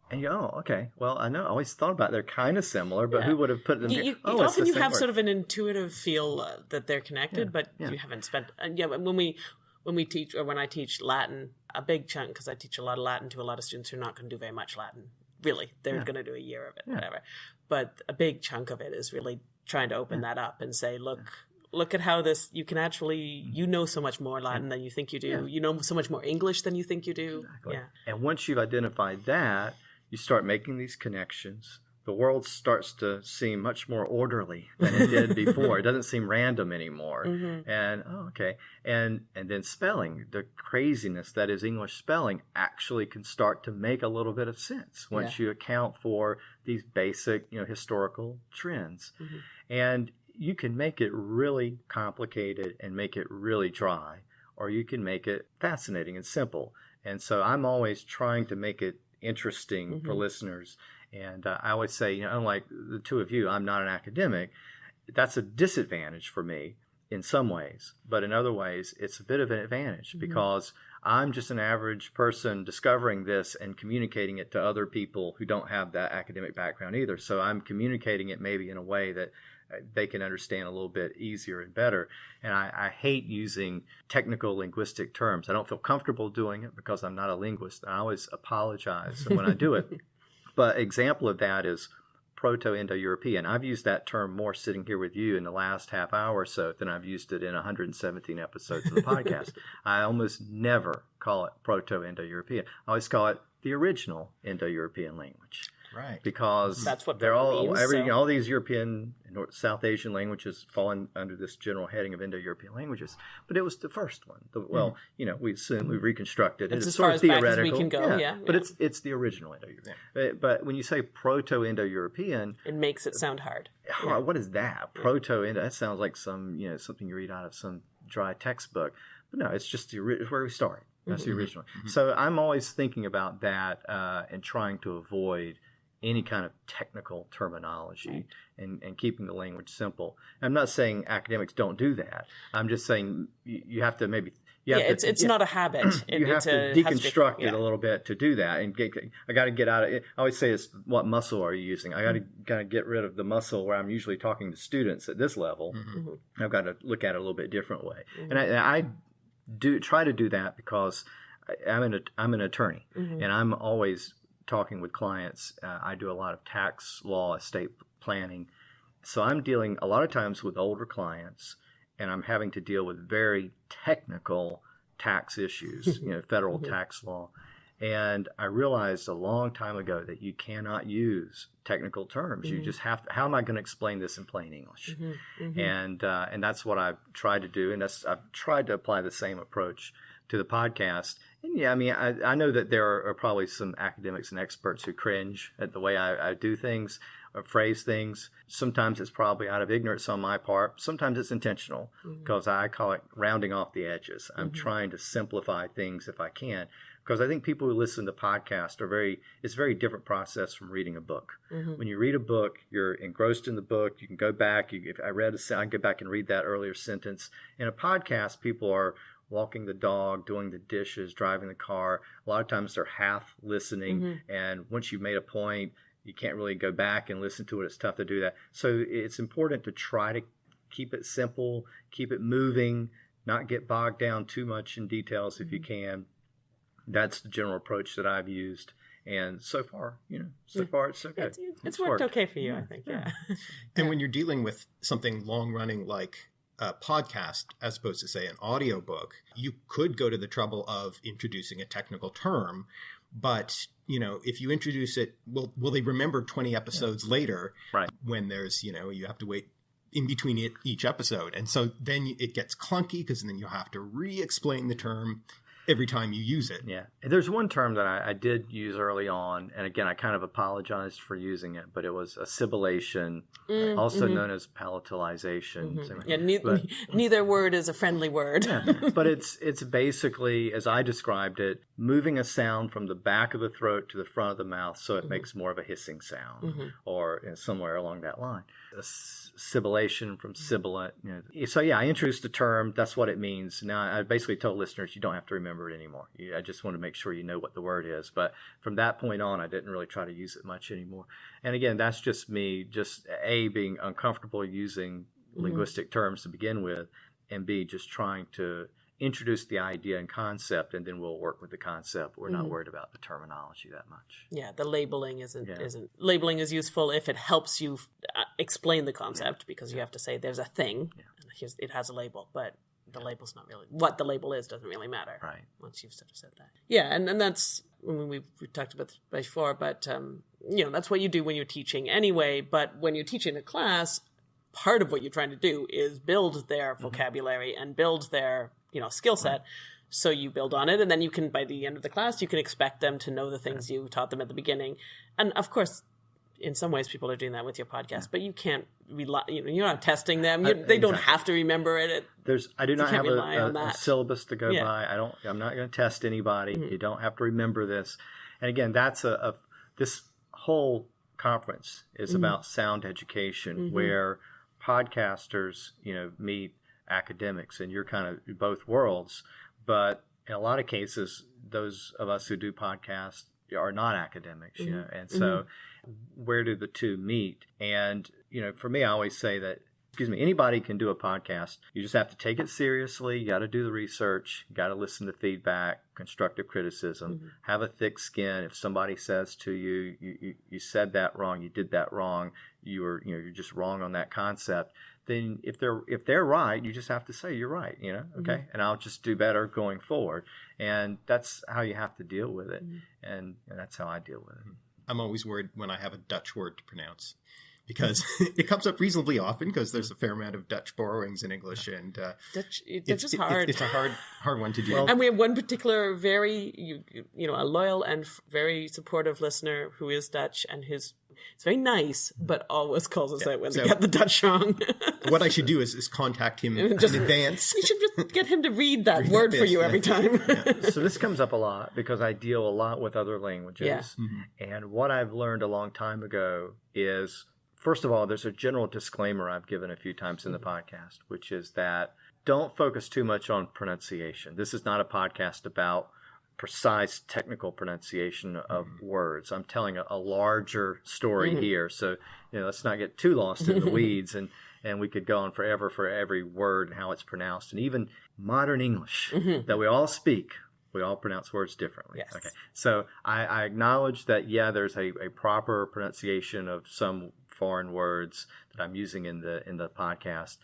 And you go, oh, okay. Well, I know. I always thought about they're kind of similar, but Yeah. who would have put them? You, you, oh, often the you have word. sort of an intuitive feel uh, that they're connected, Yeah, but yeah. you haven't spent. And yeah, when we when we teach or when I teach Latin, a big chunk because I teach a lot of Latin to a lot of students who are not going to do very much Latin. Really, they're going to do a year of it, whatever. But a big chunk of it is really trying to open that up and say, look. Look at how this you can actually you know so much more Latin than you think you do. Yeah. You know so much more English than you think you do. Exactly. Yeah. And once you've identified that, you start making these connections. The world starts to seem much more orderly than it did <laughs> before. it doesn't seem random anymore. Mhm. And oh, okay. And and then spelling, the craziness that is English spelling actually can start to make a little bit of sense once you account for these basic, you know, historical trends. Mhm. And you can make it really complicated and make it really dry, or you can make it fascinating and simple. And so I'm always trying to make it interesting for Mhm. listeners. And uh, I always say, you know, unlike the two of you, I'm not an academic. That's a disadvantage for me in some ways, but in other ways, it's a bit of an advantage Mhm. because I'm just an average person discovering this and communicating it to other people who don't have that academic background either. So I'm communicating it maybe in a way that they can understand a little bit easier and better. And I, I hate using technical linguistic terms. I don't feel comfortable doing it because I'm not a linguist. I always apologize when I do it. <laughs> But example of that is Proto-Indo-European. I've used that term more sitting here with you in the last half hour or so than I've used it in 117 episodes of the <laughs> podcast. I almost never call it Proto-Indo-European. I always call it the original Indo-European language Right. because That's what they're all means, every so- all these European and North, South Asian languages fall in, under this general heading of Indo-European languages. But it was the first one. The, well, you know, we assume we reconstructed it. It's as sort far of as back as we theoretical, can go, yeah, But yeah. it's it's the original Indo-European. Uh, But when you say Proto-Indo-European, It makes it sound hard. oh, what is that? Proto-Indo. That sounds like some you know something you read out of some dry textbook. But no, it's just the it's where we start. That's the Mhm. original. So I'm always thinking about that uh, and trying to avoid any kind of technical terminology Right. and, and keeping the language simple. I'm not saying academics don't do that. I'm just saying you, you have to maybe you Yeah, have to- it's it's yeah, not a habit. <clears throat> It- you have to a- has be- deconstruct it a little bit to do that and get I got to get out of it. I always say it's what muscle are you using? I got to Mm-hmm. kind of get rid of the muscle where I'm usually talking to students at this level. Mhm. Mhm. I've got to look at it a little bit different way. Mhm. And I, I do try to do that because I- I'm an I'm an attorney Mhm. and I'm always talking with clients. Uh, I do a lot of tax law, estate planning, so I'm dealing a lot of times with older clients, and I'm having to deal with very technical tax issues, <laughs> you know, federal Mhm. tax law. And I realized a long time ago that you cannot use technical terms. You Mhm. just have to. How am I going to explain this in plain English? Mhm, mhm. and uh, and that's what I've tried to do, and that's I've tried to apply the same approach to the podcast. And yeah, I mean, I, I know that there are, probably some academics and experts who cringe at the way I, I do things or phrase things. Sometimes it's probably out of ignorance on my part. Sometimes it's intentional because I call it rounding off the edges. I'm Mhm. trying to simplify things if I can. Because I think people who listen to podcasts are very, it's a very different process from reading a book Mhm. when you read a book, you're engrossed in the book. You can go back. You, if I read a, I can go back and read that earlier sentence. In a podcast, people are walking the dog, doing the dishes, driving the car. A lot of times they're half listening, Mhm. and once you've made a point, you can't really go back and listen to it. It's tough to do that. So it's important to try to keep it simple, keep it moving, not get bogged down too much in details if you can. That's the general approach that I've used. And so far, you know, so Yeah. far it's so good. It's, it's worked okay for you, I think. yeah. Yeah. And <laughs> when you're dealing with something long running like a podcast, as opposed to, say, an audiobook, you could go to the trouble of introducing a technical term. But, you know, if you introduce it, will, will they remember 20 episodes later Right. when there's, you know, you have to wait in between it, each episode. And so then it gets clunky because then you have to re explain the term every time you use it. Yeah. There's one term that I, I did use early on, and again, I kind of apologized for using it, but it was assibilation, Mm, also mhm, known as palatalization. mhm. Yeah, ne- But- <laughs> neither word is a friendly word. yeah, but it's it's basically, as I described it, moving a sound from the back of the throat to the front of the mouth, so it Mhm. makes more of a hissing sound, Mhm. or you know, somewhere along that line. Assibilation from sibilant. You know. So yeah, I introduced the term. That's what it means. Now I basically told listeners you don't have to remember it anymore. You, I just want to make sure you know what the word is. But from that point on, I didn't really try to use it much anymore. And again, that's just me, just a being uncomfortable using Mhm. linguistic terms to begin with, and b just trying to introduce the idea and concept, and then we'll work with the concept. We're not Mhm. worried about the terminology that much. Yeah, the labeling isn't Yeah. isn't labeling is useful if it helps you uh, explain the concept because you have to say there's a thing Yeah. and here's it has a label, but the label's not really what the label is doesn't really matter Right. once you've sort of said that. Yeah, and and that's I mean we've, we talked about this before, but um, you know that's what you do when you're teaching anyway. But when you're teaching a class, part of what you're trying to do is build their Mm-hmm. vocabulary and build their you know skill set. So you build on it, and then you can, by the end of the class, you can expect them to know the things you taught them at the beginning. And of course, in some ways, people are doing that with your podcast, but you can't rely. You know, you're not testing them. You, Uh, they don't have to remember it. There's I do not have a, a, a syllabus to go Yeah. by. I don't. I'm not going to test anybody. Mhm. You don't have to remember this. And again, that's a, a this whole conference is Mhm. about sound education, Mhm. where podcasters, you know, meet academics, and you're kind of both worlds. But in a lot of cases, those of us who do podcasts are not academics, you Mhm. know, and so where do the two meet? And you know, for me, I always say that excuse me, anybody can do a podcast. You just have to take it seriously. You got to do the research. You got to listen to feedback, constructive criticism. Mhm. Have a thick skin. If somebody says to you, you, you, you said that wrong, you did that wrong, you were, you know, you're just wrong on that concept. Then if they're if they're right, you just have to say you're right. You know, okay, and I'll just do better going forward. And that's how you have to deal with it. Mhm. And, and that's how I deal with it. I'm always worried when I have a Dutch word to pronounce because <laughs> <laughs> it comes up reasonably often because there's a fair amount of Dutch borrowings in English and uh, Dutch, Dutch it's, is it- hard. it's a hard hard one to do. Well, and we have one particular very you you know a loyal and very supportive listener who is Dutch and who's it's very nice but always calls us Yeah, out when so- they get the Dutch wrong. <laughs> what I should do is, is contact him <laughs> in Just- advance. you should just get him to read that Read word that for bit, you yeah. every time. <laughs> so this comes up a lot because I deal a lot with other languages. Yeah. Mhm. And what I've learned a long time ago is first of all, there's a general disclaimer I've given a few times in the podcast, which is that don't focus too much on pronunciation. This is not a podcast about precise technical pronunciation of words. I'm telling a, a larger story Mhm. here. So, you know, let's not get too lost in the <laughs> weeds and and we could go on forever for every word and how it's pronounced and even modern English Mhm. that we all speak. We all pronounce words differently. Yes. Okay. So I, I acknowledge that, yeah, there's a, a proper pronunciation of some foreign words that I'm using in the in the podcast.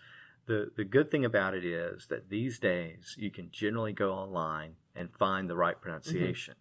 The the good thing about it is that these days you can generally go online and find the right pronunciation.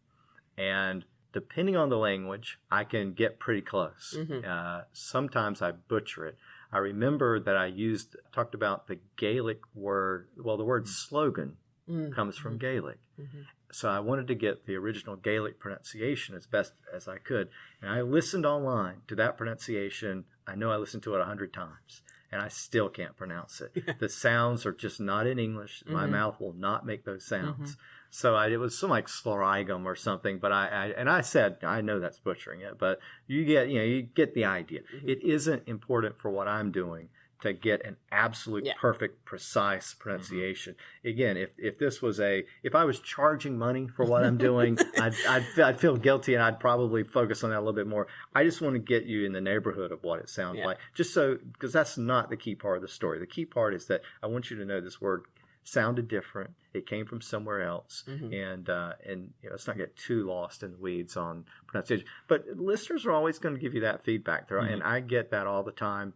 And depending on the language, I can get pretty close. Mhm. Uh, sometimes I butcher it. I remember that I used talked about the Gaelic word. Well, the word slogan Mm. comes from Gaelic. Mhm. So I wanted to get the original Gaelic pronunciation as best as I could. And I listened online to that pronunciation. I know I listened to it a hundred times and I still can't pronounce it. <laughs> the sounds are just not in English. My Mhm. mouth will not make those sounds. Mm-hmm. So I, it was something like Slorigum or something, but I, I and I said I know that's butchering it, but you get you know you get the idea. Mhm. It isn't important for what I'm doing to get an absolute Yeah. perfect precise pronunciation. Again, if if this was a if I was charging money for what I'm <laughs> doing, I'd, I'd I'd feel guilty and I'd probably focus on that a little bit more. I just want to get you in the neighborhood of what it sounds Yeah. like, just so because that's not the key part of the story. The key part is that I want you to know this word sounded different. It came from somewhere else, Mhm. and uh, and you know, let's not get too lost in the weeds on pronunciation. But listeners are always going to give you that feedback, there, Mhm. and I get that all the time.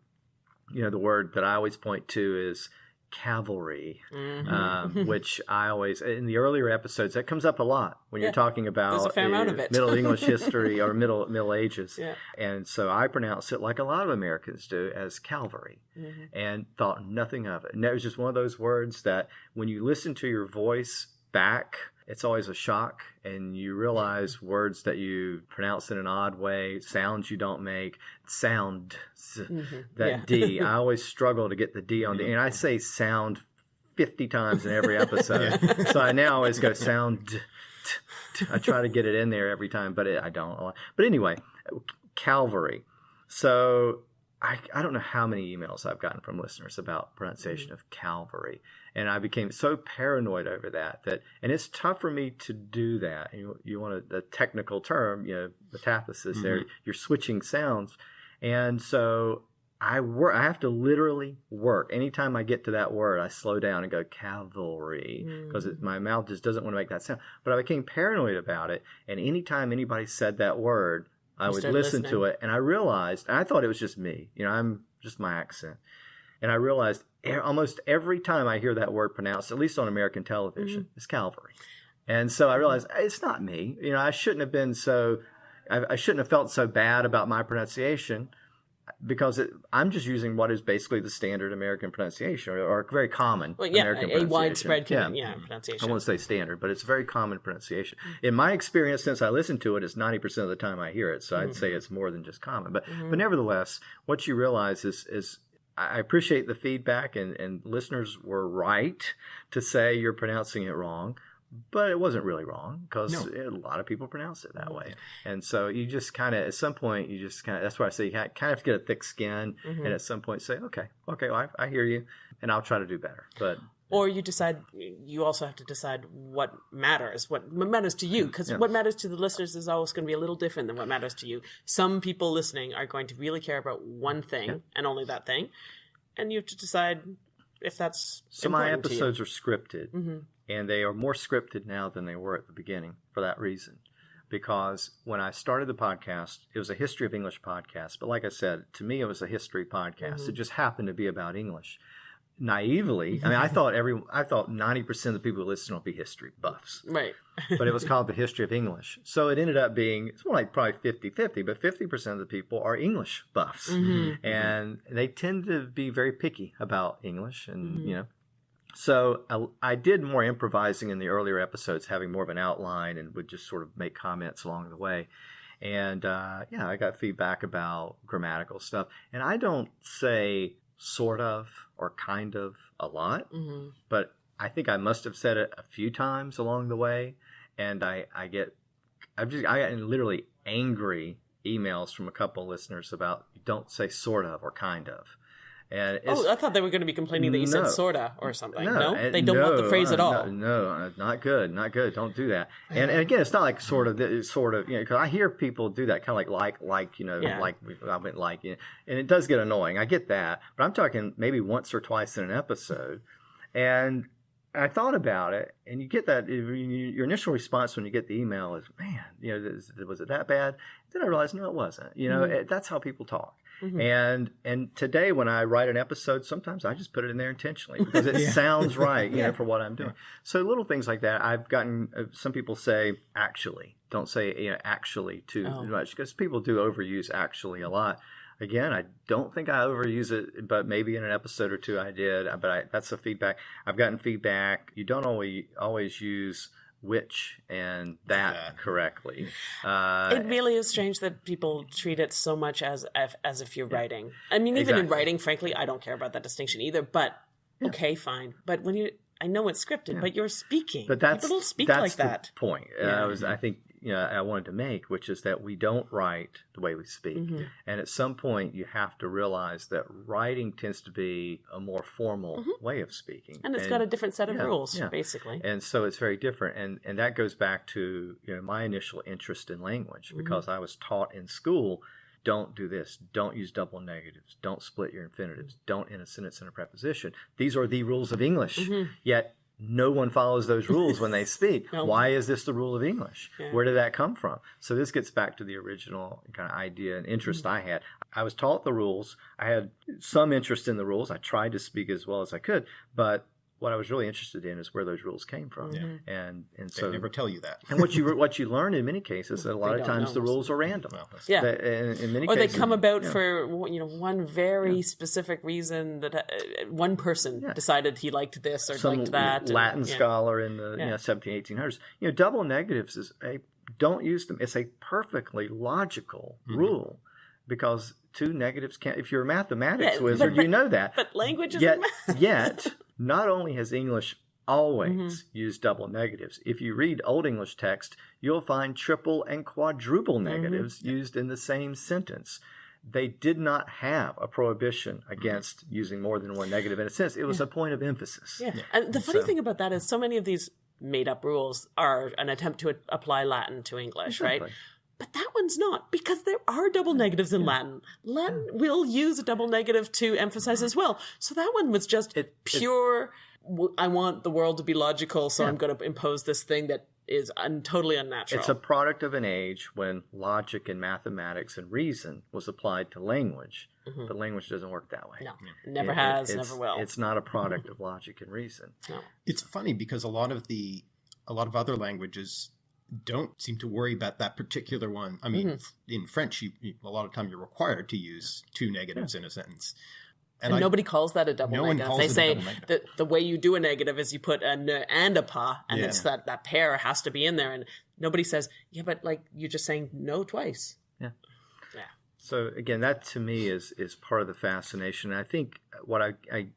You know, the word that I always point to is cavalry, Mhm. um, <laughs> which I always in the earlier episodes that comes up a lot when you're talking about uh, of it. Middle <laughs> English history or Middle Middle Ages, Yeah. and so I pronounce it like a lot of Americans do as Calvary Mhm. and thought nothing of it. And that was just one of those words that when you listen to your voice back, it's always a shock and you realize <laughs> words that you pronounce in an odd way, sounds you don't make, sound Mhm. that Yeah. D. I always struggle to get the D on the and I say sound 50 times in every episode. Yeah. <laughs> so I now always go <laughs> sound d- t- t- I try to get it in there every time, but it, I don't. But anyway, Calvary. So I, I don't know how many emails I've gotten from listeners about pronunciation of Calvary, and I became so paranoid over that that, and it's tough for me to do that. You, you want a, the technical term, you know, metathesis. There, you're switching sounds, and so I work. I have to literally work. Anytime I get to that word, I slow down and go cavalry because Mm. my mouth just doesn't want to make that sound. But I became paranoid about it, and anytime anybody said that word, I You would listen to it, and I realized, and I thought it was just me. You know, I'm just my accent, and I realized almost every time I hear that word pronounced, at least on American television, Mm-hmm. it's Calvary. And so I realized eh, it's not me. You know, I shouldn't have been so. I, I shouldn't have felt so bad about my pronunciation because it, I'm just using what is basically the standard American pronunciation or, or very common Well, yeah, American a, a pronunciation. widespread Yeah. yeah. I won't say standard, but it's a very common pronunciation. In my experience, since I listen to it, it's 90% of the time I hear it. So I'd say it's more than just common. But, but nevertheless, what you realize is, is I appreciate the feedback and, and listeners were right to say you're pronouncing it wrong. But it wasn't really wrong because No. a lot of people pronounce it that way. And so you just kind of, at some point, you just kind of, that's why I say you kind of have to get a thick skin Mhm. and at some point say, okay, okay, well, I, I hear you and I'll try to do better. But or you decide you also have to decide what matters what matters to you because Yeah. what matters to the listeners is always going to be a little different than what matters to you some people listening are going to really care about one thing and only that thing and you have to decide if that's so my important to you. episodes are scripted. Mhm. and they are more scripted now than they were at the beginning for that reason. Because when I started the podcast, it was a history of English podcast. But like I said, to me, it was a history podcast. It just happened to be about English. Naively, I mean, I <laughs> thought every, I thought ninety percent of the people who listen will be history buffs, right. <laughs> But it was <laughs> called the history of English. So it ended up being it's more like probably 50-50, but fifty percent of the people are English buffs, Mhm. and they tend to be very picky about English, and you know, so I, I did more improvising in the earlier episodes, having more of an outline, and would just sort of make comments along the way. And uh, yeah, I got feedback about grammatical stuff, and I don't say sort of or kind of a lot, Mhm. but I think I must have said it a few times along the way, and I I get I've just I got literally angry emails from a couple listeners about don't say sort of or kind of, and it's, oh i thought they were going to be complaining that you No. said sorta or something no, uh, they don't want the phrase at uh, all No, no, uh, not good, not good. Don't do that. And, and again, it's not like sort of, it's sort of, you know, because I hear people do that, kind of like like like, you know, Yeah. like I went like, you know, and it does get annoying. I get that, but I'm talking maybe once or twice in an episode, and I thought about it, and you get that your initial response when you get the email is, "Man, you know, was it that bad?" Then I realized, no, it wasn't. You know, mm-hmm. it, that's how people talk. Mm-hmm. And and today when I write an episode, sometimes I just put it in there intentionally <laughs> because it yeah. sounds right, you yeah. know, for what I'm doing. So little things like that. I've gotten uh, some people say actually, don't say you know actually too oh. much because people do overuse actually a lot. Again, I don't think I overuse it, but maybe in an episode or two I did. But I, that's the feedback I've gotten. Feedback you don't always always use which and that yeah. correctly. <laughs> Uh, it really is strange that people treat it so much as as if you're yeah. writing. I mean, even exactly. in writing, frankly, I don't care about that distinction either. But yeah. okay, fine. But when you, I know it's scripted, but you're speaking. But that's people don't speak that's like that. Point. Uh, I was, I think, you know, I wanted to make, which is that we don't write the way we speak. Mm-hmm. And at some point, you have to realize that writing tends to be a more formal mm-hmm. way of speaking. And it's and, got a different set of yeah, rules, yeah. basically. And so it's very different. And, and that goes back to you know, my initial interest in language mm-hmm. because I was taught in school don't do this. Don't use double negatives. Don't split your infinitives. Don't end a sentence in a preposition. These are the rules of English. Mm-hmm. Yet no one follows those rules when they <laughs> speak. no. Why is this the rule of English? Yeah. Where did that come from? So this gets back to the original kind of idea and interest mm-hmm. I had. I was taught the rules. I had some interest in the rules. I tried to speak as well as I could, but what I was really interested in is where those rules came from, yeah. and and so they never tell you that. and what you what you learn in many cases, that a lot of times the rules are random. Well, yeah, that, in, in, many or cases, they come about yeah. for you know one very yeah. specific reason that uh, one person yeah. decided he liked this or Some liked that. Latin and, scholar in the you know, 17, 1800s. You know, double negatives is a don't use them. It's a perfectly logical mm-hmm. rule because two negatives can't. If you're a mathematics wizard, but, you know that. But language is yet, <laughs> yet not only has English always mm-hmm. used double negatives, if you read Old English text, you'll find triple and quadruple mm-hmm. negatives mm-hmm. used in the same sentence. They did not have a prohibition against mm-hmm. using more than one negative in a sense. It was yeah. a point of emphasis. Yeah. yeah. And the funny so, thing about that is so many of these made up rules are an attempt to apply Latin to English, exactly. right? But that one's not because there are double negatives in yeah. Latin. Latin yeah. will use a double negative to emphasize as well. So that one was just it, pure. It, I want the world to be logical, so yeah. I'm going to impose this thing that is un- totally unnatural. It's a product of an age when logic and mathematics and reason was applied to language. Mm-hmm. But language doesn't work that way. No, never it, has, never will. It's not a product of logic and reason. No. It's funny because a lot of the a lot of other languages don't seem to worry about that particular one. I mean, mm-hmm. in French, you, you, a lot of time you're required to use two negatives yeah. in a sentence. And, and I, nobody calls that a double no negative. They say that the way you do a negative is you put a n and a pas, and yeah. it's that that pair has to be in there. And nobody says, yeah, but like you're just saying no twice. Yeah. Yeah. So again, that to me is is part of the fascination. I think what I, I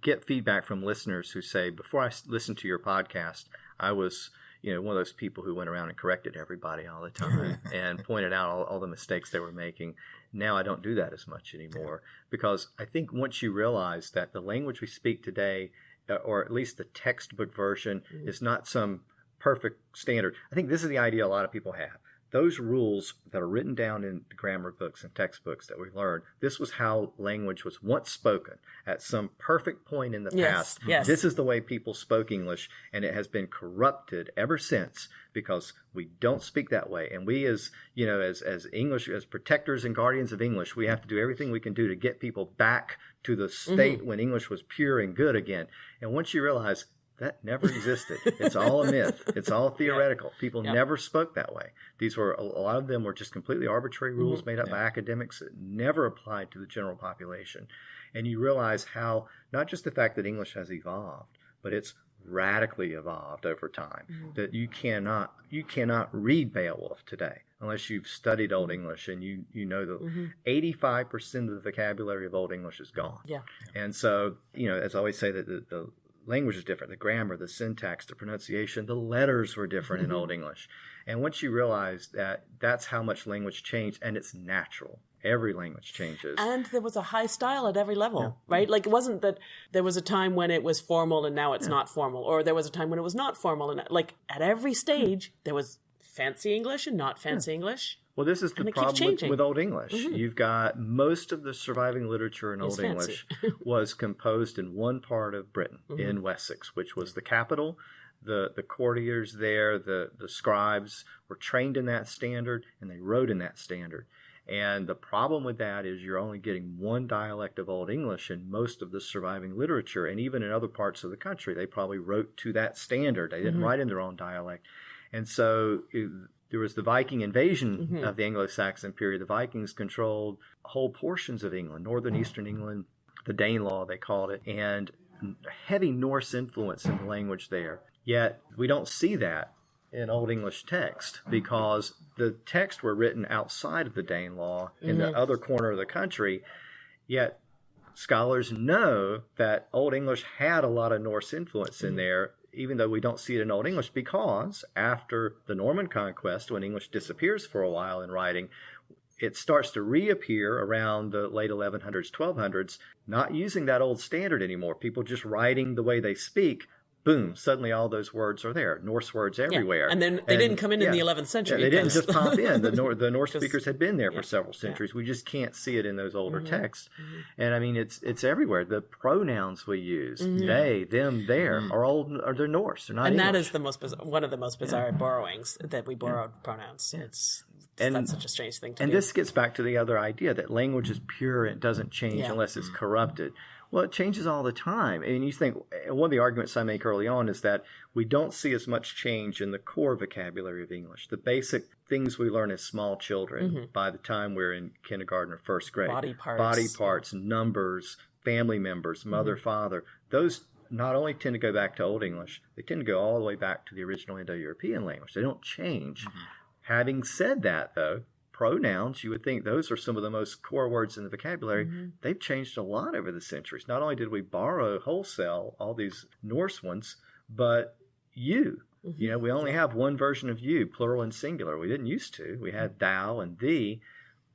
get feedback from listeners who say, before I listened to your podcast, I was you know, one of those people who went around and corrected everybody all the time <laughs> and pointed out all, all, the mistakes they were making. Now I don't do that as much anymore because I think once you realize that the language we speak today, uh, or at least the textbook version, mm-hmm. is not some perfect standard. I think this is the idea a lot of people have those rules that are written down in the grammar books and textbooks that we learned, this was how language was once spoken at some perfect point in the yes, past. Yes. This is the way people spoke English, and it has been corrupted ever since because we don't speak that way. And we as, you know, as, as English, as protectors and guardians of English, we have to do everything we can do to get people back to the state mm-hmm. when English was pure and good again. And once you realize that never existed. it's all a myth. <laughs> It's all theoretical. Yeah. People yeah. never spoke that way. These were a lot of them were just completely arbitrary mm-hmm. rules mm-hmm. made up yeah. by academics that never applied to the general population. And you realize how not just the fact that English has evolved, but it's radically evolved over time. Mm-hmm. That you cannot you cannot read Beowulf today unless you've studied Old English and you you know the 85% mm-hmm. of the vocabulary of Old English is gone. Yeah. And so, you know, as I always say that the, the language is different. The grammar, the syntax, the pronunciation, the letters were different in mm-hmm. Old English. And once you realize that that's how much language changed and it's natural. Every language changes. And there was a high style at every level, yeah. Mm-hmm. right? Like it wasn't that there was a time when it was formal and now it's yeah. not formal, or there was a time when it was not formal. And like at every stage, there was fancy English and not fancy English Well, this is the And it keeps problem with, with Old English. Mhm. You've got most of the surviving literature in Old. English <laughs> was composed in one part of Britain, Mhm. in Wessex, which was the capital. The the courtiers there, the the scribes were trained in that standard, and they wrote in that standard. And the problem with that is you're only getting one dialect of Old English in most of the surviving literature, and even in other parts of the country, they probably wrote to that standard. They didn't Mhm. write in their own dialect, and so. There was the Viking invasion Mhm. of the Anglo-Saxon period. The Vikings controlled whole portions of England, northern eastern England, the Danelaw they called it, and heavy Norse influence in the language there. Yet we don't see that in Old English text because the texts were written outside of the Danelaw in the Mhm. other corner of the country. Yet scholars know that Old English had a lot of Norse influence in Mhm. there, even though we don't see it in Old English, because after the Norman conquest, when English disappears for a while in writing, it starts to reappear around the late 1100s, 1200s, not using that old standard anymore. People just writing the way they speak. Boom! Suddenly, all those words are there. Norse words Yeah. everywhere. And then they didn't come in in the yeah. 11th Yeah, century. they didn't just pop in. The, Nor- the <laughs> Norse speakers had been there yeah, for several yeah. centuries. We just can't see it in those older Mhm. texts. Mhm. And I mean, it's it's everywhere. The pronouns we use, Mhm. they, them, their, Mhm. are old. Are they're Norse? They're not. and that English. is the most one of the most bizarre borrowings that we borrowed pronouns. It's And- that's such a strange thing to And do. this gets back to the other idea that language is pure and it doesn't change Yeah. unless it's corrupted. Well, it changes all the time. And you think eh, one of the arguments I make early on is that we don't see as much change in the core vocabulary of English, the basic things we learn as small children Mhm. by the time we're in kindergarten or first grade. Body parts. Body parts, numbers, family members, mm-hmm. mother, father. Those not only tend to go back to Old English, they tend to go all the way back to the original Indo European language. They don't change. Mm-hmm. Having said that, though, pronouns, you would think those are some of the most core words in the vocabulary. Mhm. They've changed a lot over the centuries. Not only did we borrow wholesale all these Norse ones, but you. Mhm. You know, we only have one version of you, plural and singular. We didn't used to. We had thou and thee.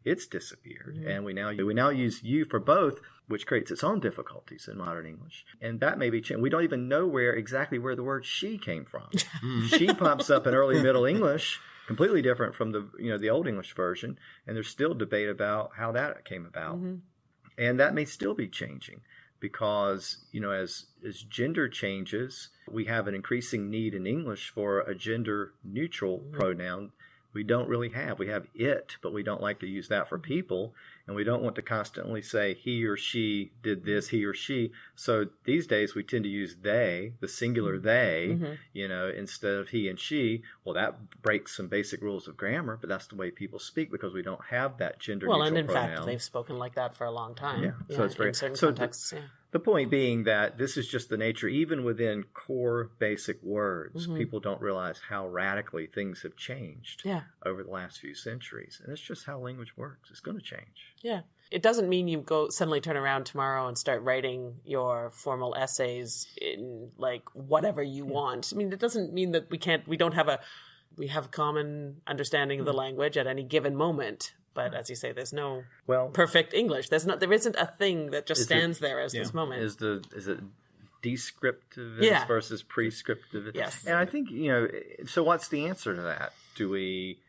It's disappeared, Mhm. and we now we now use you for both, which creates its own difficulties in modern English. And that may be changed. We don't even know where exactly where the word she came from <laughs> she pops up in early middle english completely different from the you know the old english version and there's still debate about how that came about Mhm. and that may still be changing because you know as as gender changes we have an increasing need in english for a gender neutral Mhm. pronoun we don't really have we have it but we don't like to use that for people and we don't want to constantly say he or she did this he or she so these days we tend to use they the singular they Mhm. you know, instead of he and she. Well, that breaks some basic rules of grammar, but that's the way people speak because we don't have that gender Well, and in pronoun. fact, they've spoken like that for a long time. Yeah, so it's very- in certain so contexts. yeah. The point being that this is just the nature, even within core basic words, Mhm. people don't realize how radically things have changed Yeah. over the last few centuries. And it's just how language works. It's going to change. Yeah. It doesn't mean you go suddenly turn around tomorrow and start writing your formal essays in like whatever you want. I mean, it doesn't mean that we can't we don't have a we have a common understanding of the language at any given moment. But as you say, there's no Well, perfect English. There's not there isn't a thing that just Is it- stands there as Yeah. this moment. is the is it descriptive Yeah. versus prescriptive Yes. and i think you know so what's the answer to that do we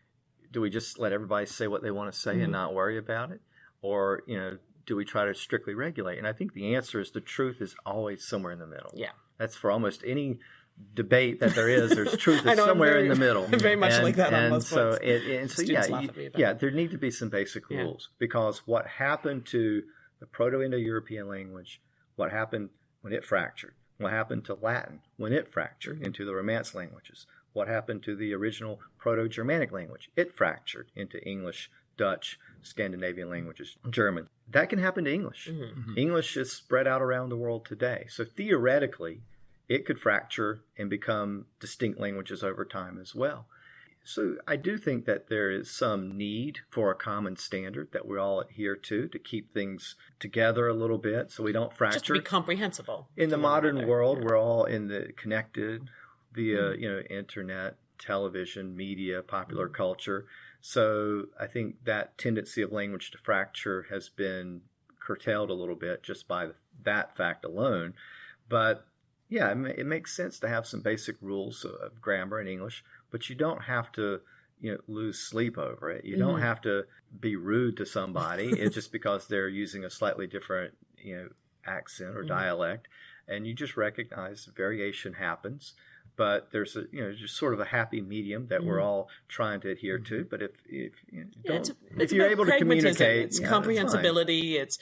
do we just let everybody say what they want to say Mhm. and not worry about it or you know do we try to strictly regulate and i think the answer is the truth is always somewhere in the middle Yeah. that's for almost any debate that there is there's <laughs> truth know, somewhere very- in the middle <laughs> very much and, like that on and most so points. it, and so yeah you- at me about yeah there need to be some basic Yeah. rules because what happened to the proto-indo-european language what happened when it fractured what happened to latin when it fractured Mm-hmm. into the romance languages what happened to the original proto-germanic language it fractured into english dutch scandinavian languages german that can happen to english Mhm. English is spread out around the world today. So theoretically, it could fracture and become distinct languages over time as well. So I do think that there is some need for a common standard that we all adhere to to keep things together a little bit so we don't fracture. Just to be comprehensible. In the modern another. world, Yeah. we're all in the connected via, Mhm. you know, internet, television, media, popular culture. So I think that tendency of language to fracture has been curtailed a little bit just by that fact alone. But yeah, it, makes sense to have some basic rules of grammar in English, but you don't have to, you know lose sleep over it. You don't mm-hmm. have to be rude to somebody. <laughs> it's just because they're using a slightly different you know accent or mm-hmm. dialect, and you just recognize variation happens. But there's a you know just sort of a happy medium that we're mm-hmm. all trying to adhere to. But if if you Yeah, don't, it's, if it's you're able to communicate, it's yeah, comprehensibility. It's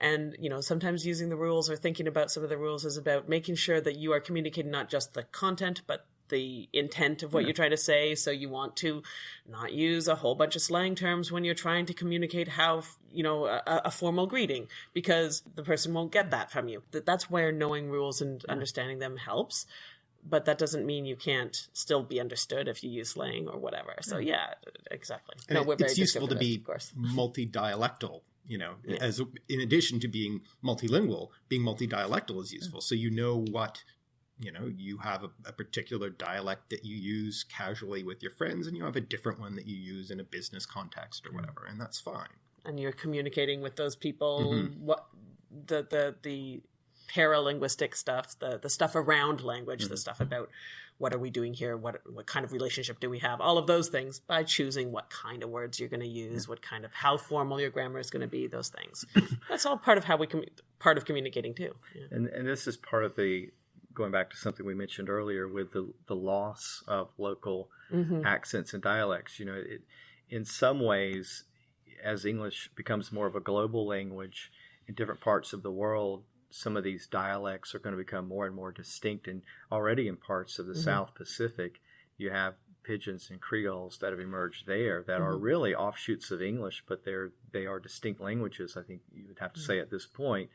and you know sometimes using the rules or thinking about some of the rules is about making sure that you are communicating not just the content but the intent of what you're trying to say. So you want to not use a whole bunch of slang terms when you're trying to communicate how you know a, a formal greeting because the person won't get that from you. That that's where knowing rules and understanding them helps. But that doesn't mean you can't still be understood if you use slang or whatever. So yeah, exactly. No, it- we're very it's useful to be of course. <laughs> multi-dialectal you know as in addition to being multilingual being multi-dialectal is useful. Mm. So you know what you know you have a, a particular dialect that you use casually with your friends and you have a different one that you use in a business context or mm. whatever and that's fine. And you're communicating with those people Mhm. what the the the paralinguistic stuff the the stuff around language the mm-hmm. stuff about what are we doing here what what kind of relationship do we have all of those things by choosing what kind of words you're going to use what kind of how formal your grammar is going to be those things <coughs> that's all part of how we commu- part of communicating too yeah. And and this is part of the going back to something we mentioned earlier with the the loss of local Mhm. accents and dialects. You know, it, in some ways, as English becomes more of a global language in different parts of the world, some of these dialects are going to become more and more distinct. And already in parts of the mm-hmm. South Pacific, you have pidgins and creoles that have emerged there that are mm-hmm. really offshoots of English, but they're they are distinct languages. I think you would have to say mm-hmm. at this point.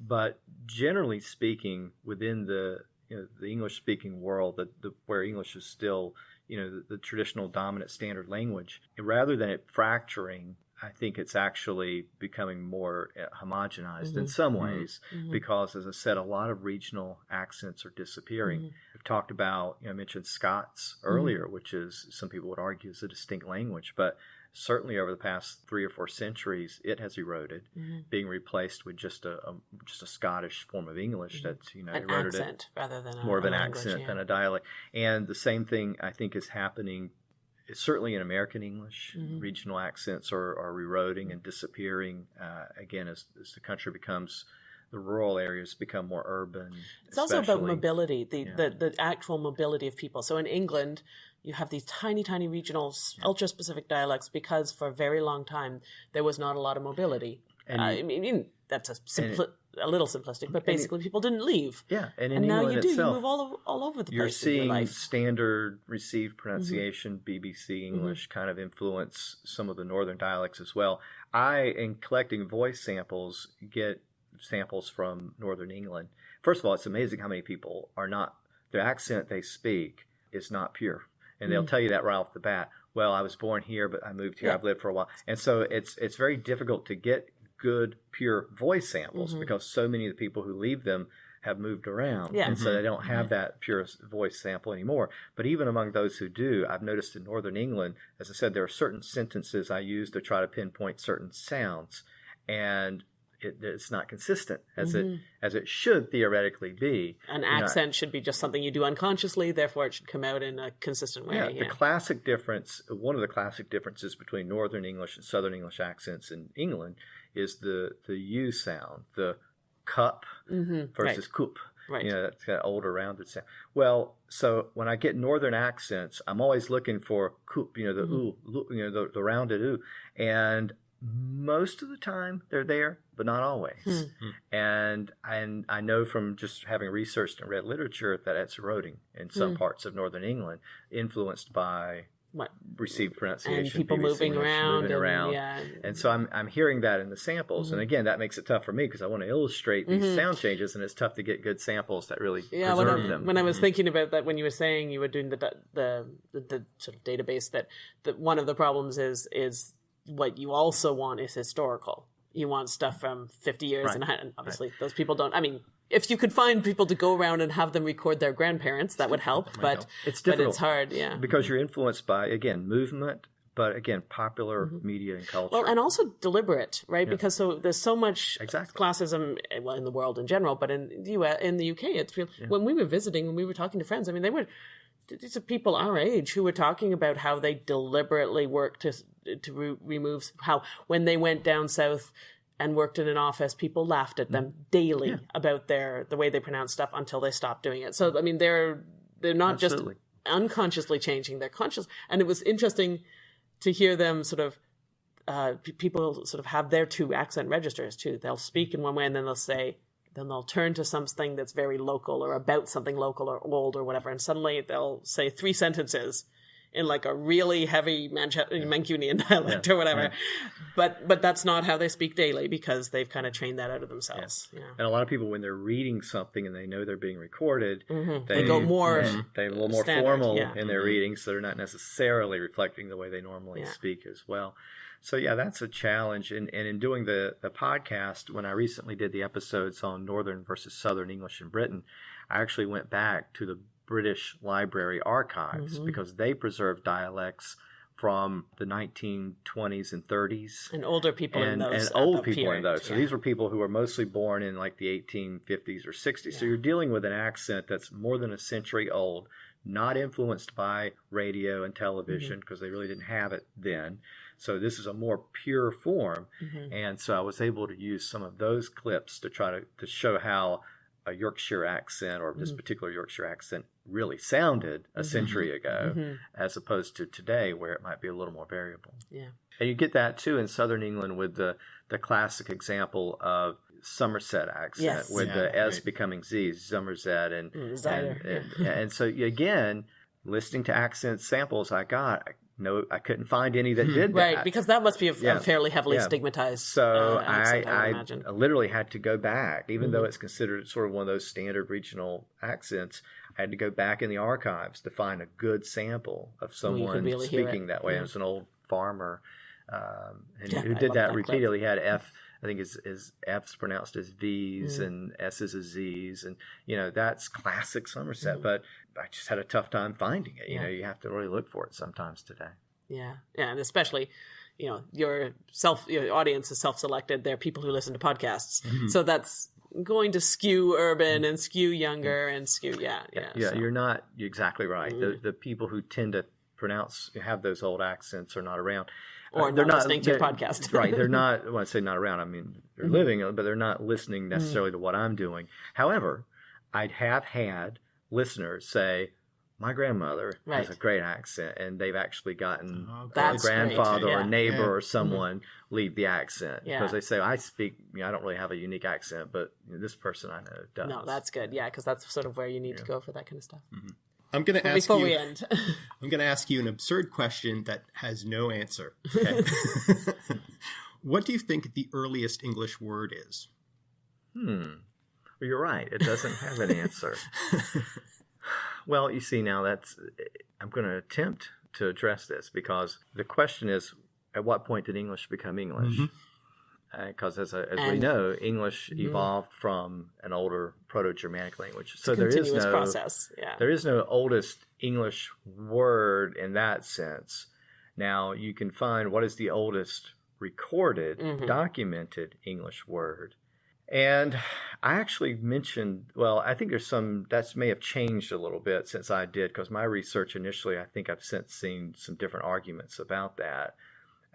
But generally speaking, within the you know, the English speaking world, the, the where English is still you know the, the traditional dominant standard language, rather than it fracturing, I think it's actually becoming more uh, homogenized in mm-hmm. some mm-hmm. ways mm-hmm. because, as I said, a lot of regional accents are disappearing. I've talked about, you know, I mentioned Scots earlier, which is some people would argue is a distinct language, but certainly over the past three or four centuries, it has eroded, being replaced with just a, a just a Scottish form of English that's you know an eroded it accent rather than a, more of an language, accent yeah. than a dialect. And the same thing I think is happening certainly in American English. Mm-hmm. Regional accents are, are eroding and disappearing uh, again as, as the country becomes the rural areas become more urban. It's also about mobility, the, Yeah. the the actual mobility of people. So in England, you have these tiny, tiny regional, ultra specific dialects because for a very long time there was not a lot of mobility. And Uh, you- I mean, that's a simpli- a little simplistic, but and basically people didn't leave. Yeah, and in And now England you do. itself, you move all over, all over the you're place in your seeing life. standard received Mm-hmm. pronunciation bbc english kind of influence some of the northern dialects as well i in collecting voice samples get samples from northern england first of all it's amazing how many people are not the accent they speak is not pure and Mm. they'll tell you that right off the bat well i was born here but i moved here Yeah. i've lived for a while and so it's it's very difficult to get good pure voice samples Mhm. because so many of the people who leave them have moved around Yeah. and so they don't have that pure voice sample anymore but even among those who do i've noticed in northern england as i said there are certain sentences i use to try to pinpoint certain sounds and it, it's not consistent as it as it should theoretically be An know, accent should be just something you do unconsciously, therefore it should come out in a consistent way. Yeah, Yeah, the classic difference, one of the classic differences between Northern English and Southern English accents in England is the the U sound, the cup hmm versus coop. Right. You know, that's got older rounded sound. Well, so when I get Northern accents, I'm always looking for coop, you know, the Mm-hmm. ooh, you know, the, the rounded ooh. And most of the time they're there, but not always. Hmm. And and I know from just having researched and read literature that it's eroding in some Hmm. parts of Northern England, influenced by What? received pronunciation, And people BBC moving around, moving and, around. yeah. And so I'm I'm hearing that in the samples, Mm-hmm. and again that makes it tough for me because I want to illustrate these sound changes, and it's tough to get good samples that really Yeah, when I, them. when I was thinking about that, when you were saying you were doing the the the, the sort of database, that that one of the problems is is what you also want is historical. You want stuff from fifty years, Right. and, and obviously those people don't. I mean, if you could find people to go around and have them record their grandparents, that would help. But It's but it's hard. Yeah. because you're influenced by again movement, but again popular media and culture. Mm-hmm. Well, and also deliberate, right? Because so there's so much Exactly. classism, eh, well, in the world in general, but in the US, in the UK, it's real. When we were visiting, when we were talking to friends, I mean, they were these are people our age who were talking about how they deliberately worked to to re- remove how when they went down south and worked in an office, people laughed at them daily Yeah. about their the way they pronounce stuff until they stopped doing it. So I mean, they're they're not Absolutely. just unconsciously changing; they're conscious. And it was interesting to hear them sort of uh, people sort of have their two accent registers too. They'll speak in one way, and then they'll say. Then they'll turn to something that's very local or about something local or old or whatever, and suddenly they'll say three sentences in like a really heavy Manchester Mancunian <laughs> dialect or whatever. yeah. But but that's not how they speak daily because they've kind of trained that out of themselves. Yeah. And a lot of people, when they're reading something and they know they're being recorded, Mhm. they, They go more They're a little more standard, formal yeah. in their Mhm. reading, so they're not necessarily reflecting the way they normally Yeah. speak as well. So yeah, that's a challenge. And, and in doing the, the podcast, when I recently did the episodes on Northern versus Southern English in Britain, I actually went back to the British Library archives Mhm. because they preserve dialects from the 1920s and 30s and older people in and, those and old people in those. So yeah. these were people who were mostly born in like the 1850s or 60s. So you're dealing with an accent that's more than a century old, not influenced by radio and television because they really didn't have it then. So this is a more pure form. Mhm. And so I was able to use some of those clips to try to, to show how a Yorkshire accent or this Mhm. particular Yorkshire accent really sounded a Mhm. century ago Mhm. as opposed to today where it might be a little more variable. Yeah. And you get that too in southern England with the, the classic example of Somerset accent Yes. with Yeah, the S becoming Z, Somerset. And, Mm, and, Zyder, and, yeah. and so again, listening to accent samples I got, I, no, I couldn't find any that did that. Right, because that must be a, a fairly heavily Yeah. stigmatized. So uh, accent, I, I, I, imagine. literally had to go back, even though Mhm. it's considered sort of one of those standard regional accents. I had to go back in the archives to find a good sample of Where you could someone really speaking that way. Yeah. It was an old farmer um, and Yeah, who did love that, that clip. repeatedly. He had F, I think his, his F's pronounced as V's Mm. and S's as Z's, and you know that's classic Somerset. Mhm. But I just had a tough time finding it. You Yeah. know, you have to really look for it sometimes today. Yeah, yeah, and especially, you know, your self, your audience is self-selected. They're people who listen to podcasts, Mm-hmm. Mhm. so that's going to skew urban and skew younger and skew, yeah, yeah. yeah, so- you're not you're exactly right. The Mhm. the people who tend to pronounce have those old accents are not around. Or they're not listening to your they're- podcast. right. They're <laughs> not when I say not around, I mean they're Mhm. living, but they're not listening mm-hmm. necessarily to what I'm doing. However, I'd have had listeners say, My grandmother has a great accent and they've actually gotten Oh, a That's great, grandfather or yeah. a neighbor Yeah. or mm-hmm. someone leave the accent. Yeah. Because they say, I speak you know, I don't really have a unique accent, but you know, this person I know does. No, that's good. Yeah, because that's sort of where you need to go for that kind of stuff. Mm-hmm. I'm going to But ask before you. we end, <laughs> I'm going to ask you an absurd question that has no answer. Okay. <laughs> <laughs> what do you think the earliest English word is? Hmm. Well, you're right. It doesn't have an answer. well, you see, now that's. I'm going to attempt to address this because the question is at what point did English become English? Mhm. Because as, as we know, English Mhm. evolved from an older Proto-Germanic language. So there is continuous no process. Yeah. there is no oldest English word in that sense. Now you can find what is the oldest recorded, Mhm. documented English word. And I actually mentioned, well, I think there's some that may have changed a little bit since I did because my research initially, I think I've since seen some different arguments about that.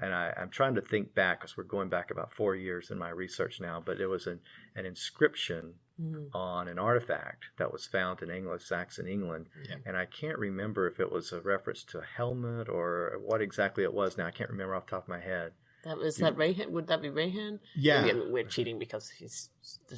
And I, I'm trying to think back because we're going back about four years in my research now, but it was an, an inscription Mhm. on an artifact that was found in Anglo-Saxon England, Yeah. and I can't remember if it was a reference to a helmet or what exactly it was. Now I can't remember off the top of my head. That was that raihan. Would that be raihan? Yeah. I mean, we're cheating because he's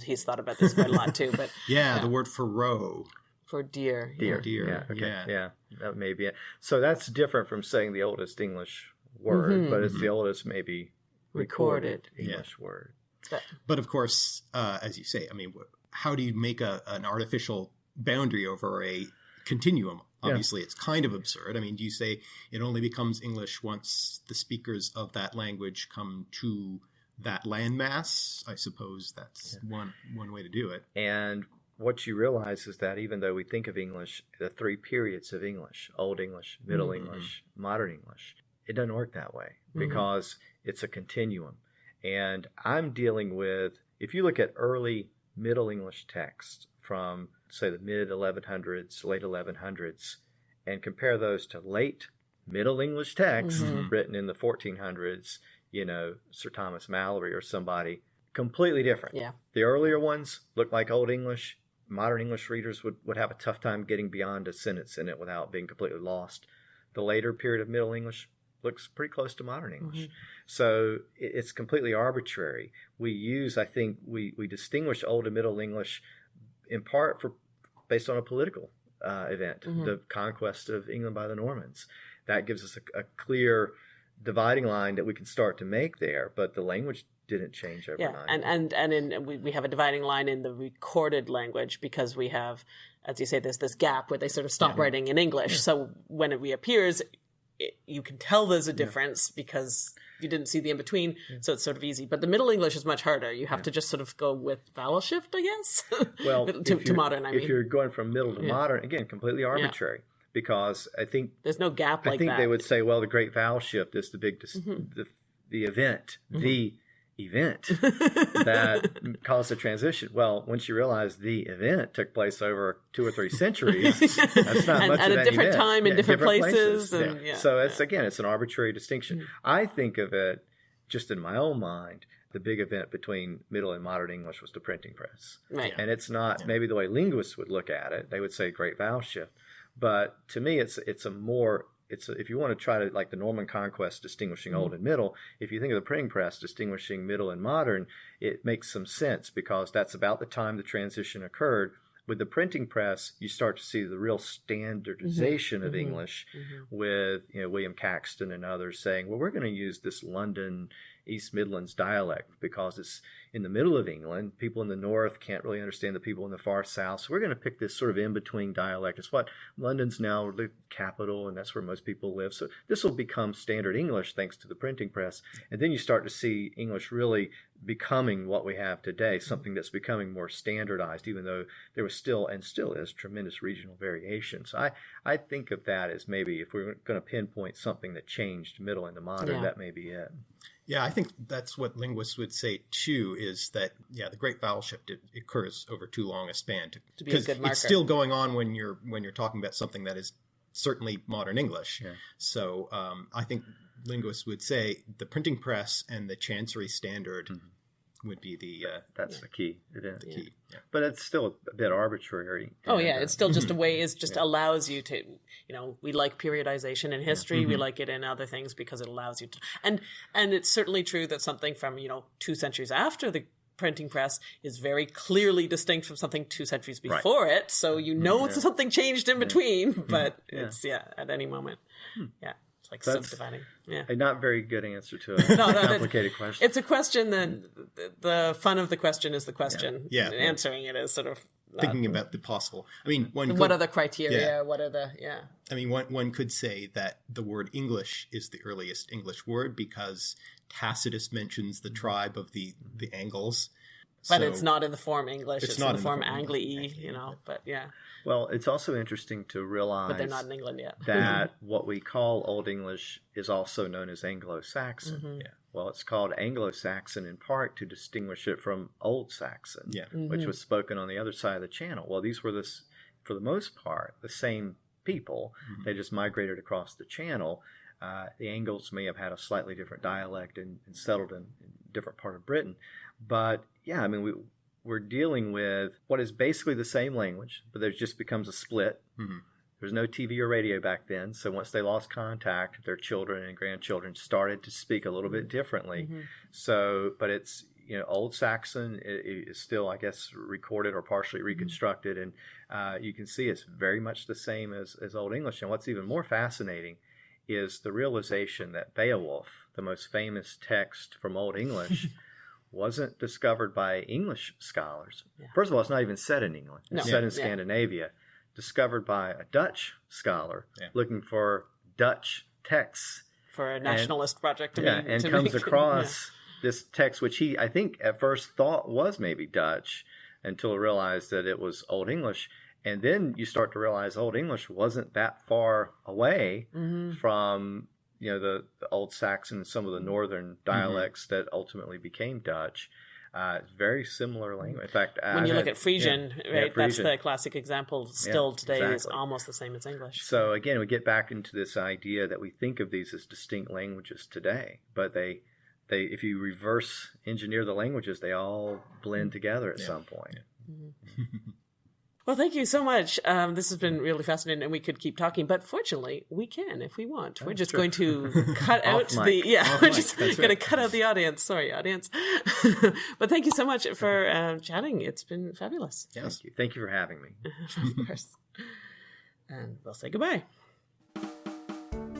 he's thought about this quite a lot too. But Yeah, <laughs> Yeah. the word for roe. for deer, Deer, Deer, yeah, okay, yeah. yeah, that may be it. So that's different from saying the oldest English word, Mhm. but it's the oldest maybe recorded, Recorded. English word. But- But of course, uh, as you say, I mean, how do you make a, an artificial boundary over a continuum? Yeah. Obviously, it's kind of absurd. I mean, do you say it only becomes English once the speakers of that language come to that landmass? I suppose that's one one way to do it. And what you realize is that even though we think of English, the three periods of English, Old English, Middle Mhm. English, Modern English, it doesn't work that way Mhm. because it's a continuum. And I'm dealing with, if you look at early Middle English texts from, say, the mid 1100s, late 1100s, and compare those to late Middle English texts Mhm. written in the 1400s, you know, Sir Thomas Malory or somebody, completely different. Yeah. The earlier ones look like Old English. Modern English readers would, would have a tough time getting beyond a sentence in it without being completely lost. The later period of Middle English looks pretty close to modern English. So it- it's completely arbitrary. We use, I think, we, we distinguish Old and Middle English in part for based on a political uh, event, Mhm. the conquest of England by the Normans. That gives us a, a clear dividing line that we can start to make there, but the language didn't change overnight. Yeah, and and and in we, we have a dividing line in the recorded language because we have, as you say, there's this gap where they sort of stop writing in English. So when it reappears, it, you can tell there's a difference because you didn't see the in between. So it's sort of easy. But the Middle English is much harder. You have to just sort of go with vowel shift, I guess. <laughs> well, to, to modern. I if mean, you're going from middle to Yeah. modern, again, completely arbitrary. Because I think there's no gap like I think that. they would say, well, the great vowel shift is the big, dis- Mhm. the, the event, Mhm. the event <laughs> that caused the transition. Well, once you realize the event took place over two or three <laughs> centuries, <laughs> that's not And- much at of a different event. time in different places, and- Yeah. yeah, So it's yeah. again, it's an arbitrary distinction. Mhm. I think of it just in my own mind. The big event between Middle and Modern English was the printing press. right. And it's not Yeah. maybe the way linguists would look at it. They would say great vowel shift. But to me, it's it's a more it's if you want to try to like the Norman conquest distinguishing old and middle. If you think of the printing press distinguishing middle and modern, it makes some sense because that's about the time the transition occurred. With the printing press, you start to see the real standardization of Mhm. English Mhm. with you know William Caxton and others saying, well, we're going to use this London East Midlands dialect because it's in the middle of England. People in the north can't really understand the people in the far south. So we're going to pick this sort of in between dialect. It's what London's now the capital, and that's where most people live. So this will become standard English thanks to the printing press. And then you start to see English really becoming what we have today, something that's becoming more standardized, even though there was still and still is tremendous regional variation. So I, I think of that as maybe if we're going to pinpoint something that changed middle into modern, Yeah. that may be it. Yeah, I think that's what linguists would say too. Is that yeah, the great vowel shift it, occurs over too long a span to, To be a 'cause good marker. it's still going on when you're when you're talking about something that is certainly modern English. Yeah. So um, I think linguists would say the printing press and the Chancery Standard Mhm. Would be the, uh, That's Yeah. the key. It is. the key. Yeah. But it's still a bit arbitrary. Oh And, yeah, uh, it's still just a way. It just Yeah. allows you to, you know, we like periodization in history. We Mhm. like it in other things because it allows you to. And and it's certainly true that something from you know two centuries after the printing press is very clearly distinct from something two centuries Right. before it. So you know Yeah. something changed in between, but Yeah. it's yeah at any moment. Yeah, it's like That's- subdividing. Yeah. a not very good answer to a <laughs> No, that- complicated question. It's a question that the, the fun of the question is the question. Yeah. Yeah. answering it is sort of uh, Thinking about the possible. I mean, one could, what are the criteria? yeah. What are the yeah? I mean, one, one could say that the word English is the earliest English word because Tacitus mentions the tribe of the the Angles. But So- it's not in the form English. It's It's, not in the form form Angli, Angli, you know. But yeah, well, it's also interesting to realize but they're not in England yet. that <laughs> what we call Old English is also known as Anglo-Saxon. Mhm. Yeah. Well, it's called Anglo-Saxon in part to distinguish it from Old Saxon, Yeah. which Mhm. was spoken on the other side of the channel. Well, these were this, for the most part, the same people. Mhm. They just migrated across the channel. Uh, the Angles may have had a slightly different dialect and, and settled in, in a different part of Britain, but yeah, I mean we we're dealing with what is basically the same language, but there just becomes a split. Mhm. There's no TV or radio back then, so once they lost contact, their children and grandchildren started to speak a little bit differently. Mhm. So, but it's you know Old Saxon is still, I guess, recorded or partially reconstructed, and uh, you can see it's very much the same as as Old English. And what's even more fascinating is the realization that Beowulf, the most famous text from Old English, <laughs> wasn't discovered by English scholars. Yeah. First of all, it's not even set in England; it's No. set in Yeah. Scandinavia. Discovered by a Dutch scholar Yeah. looking for Dutch texts For a nationalist project to yeah, be, and to comes make- across this text, which he, I think, at first thought was maybe Dutch, until he realized that it was Old English. And then you start to realize Old English wasn't that far away Yeah. Mhm. from you know the, the Old Saxon, and some of the northern mm-hmm. dialects that ultimately became Dutch. Uh, it's very similar language. In fact, when I you look at Frisian, yeah, right? yeah, That's the classic example. Still today is almost the same as English. So again, we get back into this idea that we think of these as distinct languages today, but they, they, if you reverse engineer the languages, they all blend mm. together at Yeah. some point. Mm-hmm. <laughs> Well, thank you so much. Um, this has been really fascinating, and we could keep talking, but fortunately, we can if we want. We're just true. going to <laughs> cut out the yeah. Off we're mic. just going to cut out the audience. Sorry, audience. <laughs> but thank you so much for <laughs> um, chatting. It's been fabulous. Yes. Thank you. Thank you for having me. of course. And we'll say goodbye.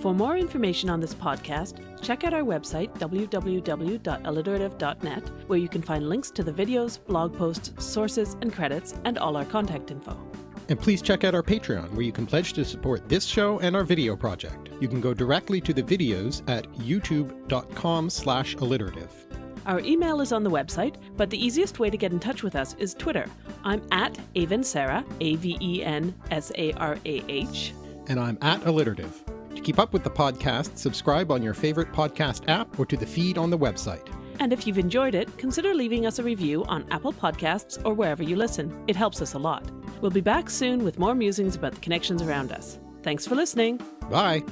For more information on this podcast, check out our website, www.alliterative.net, where you can find links to the videos, blog posts, sources, and credits, and all our contact info. And please check out our Patreon, where you can pledge to support this show and our video project. You can go directly to the videos at youtube.com slash alliterative. Our email is on the website, but the easiest way to get in touch with us is Twitter. I'm at Aven Sarah, A V E N S A R A H. And I'm at alliterative. To keep up with the podcast, subscribe on your favorite podcast app or to the feed on the website. And if you've enjoyed it, consider leaving us a review on Apple Podcasts or wherever you listen. It helps us a lot. We'll be back soon with more musings about the connections around us. Thanks for listening. Bye!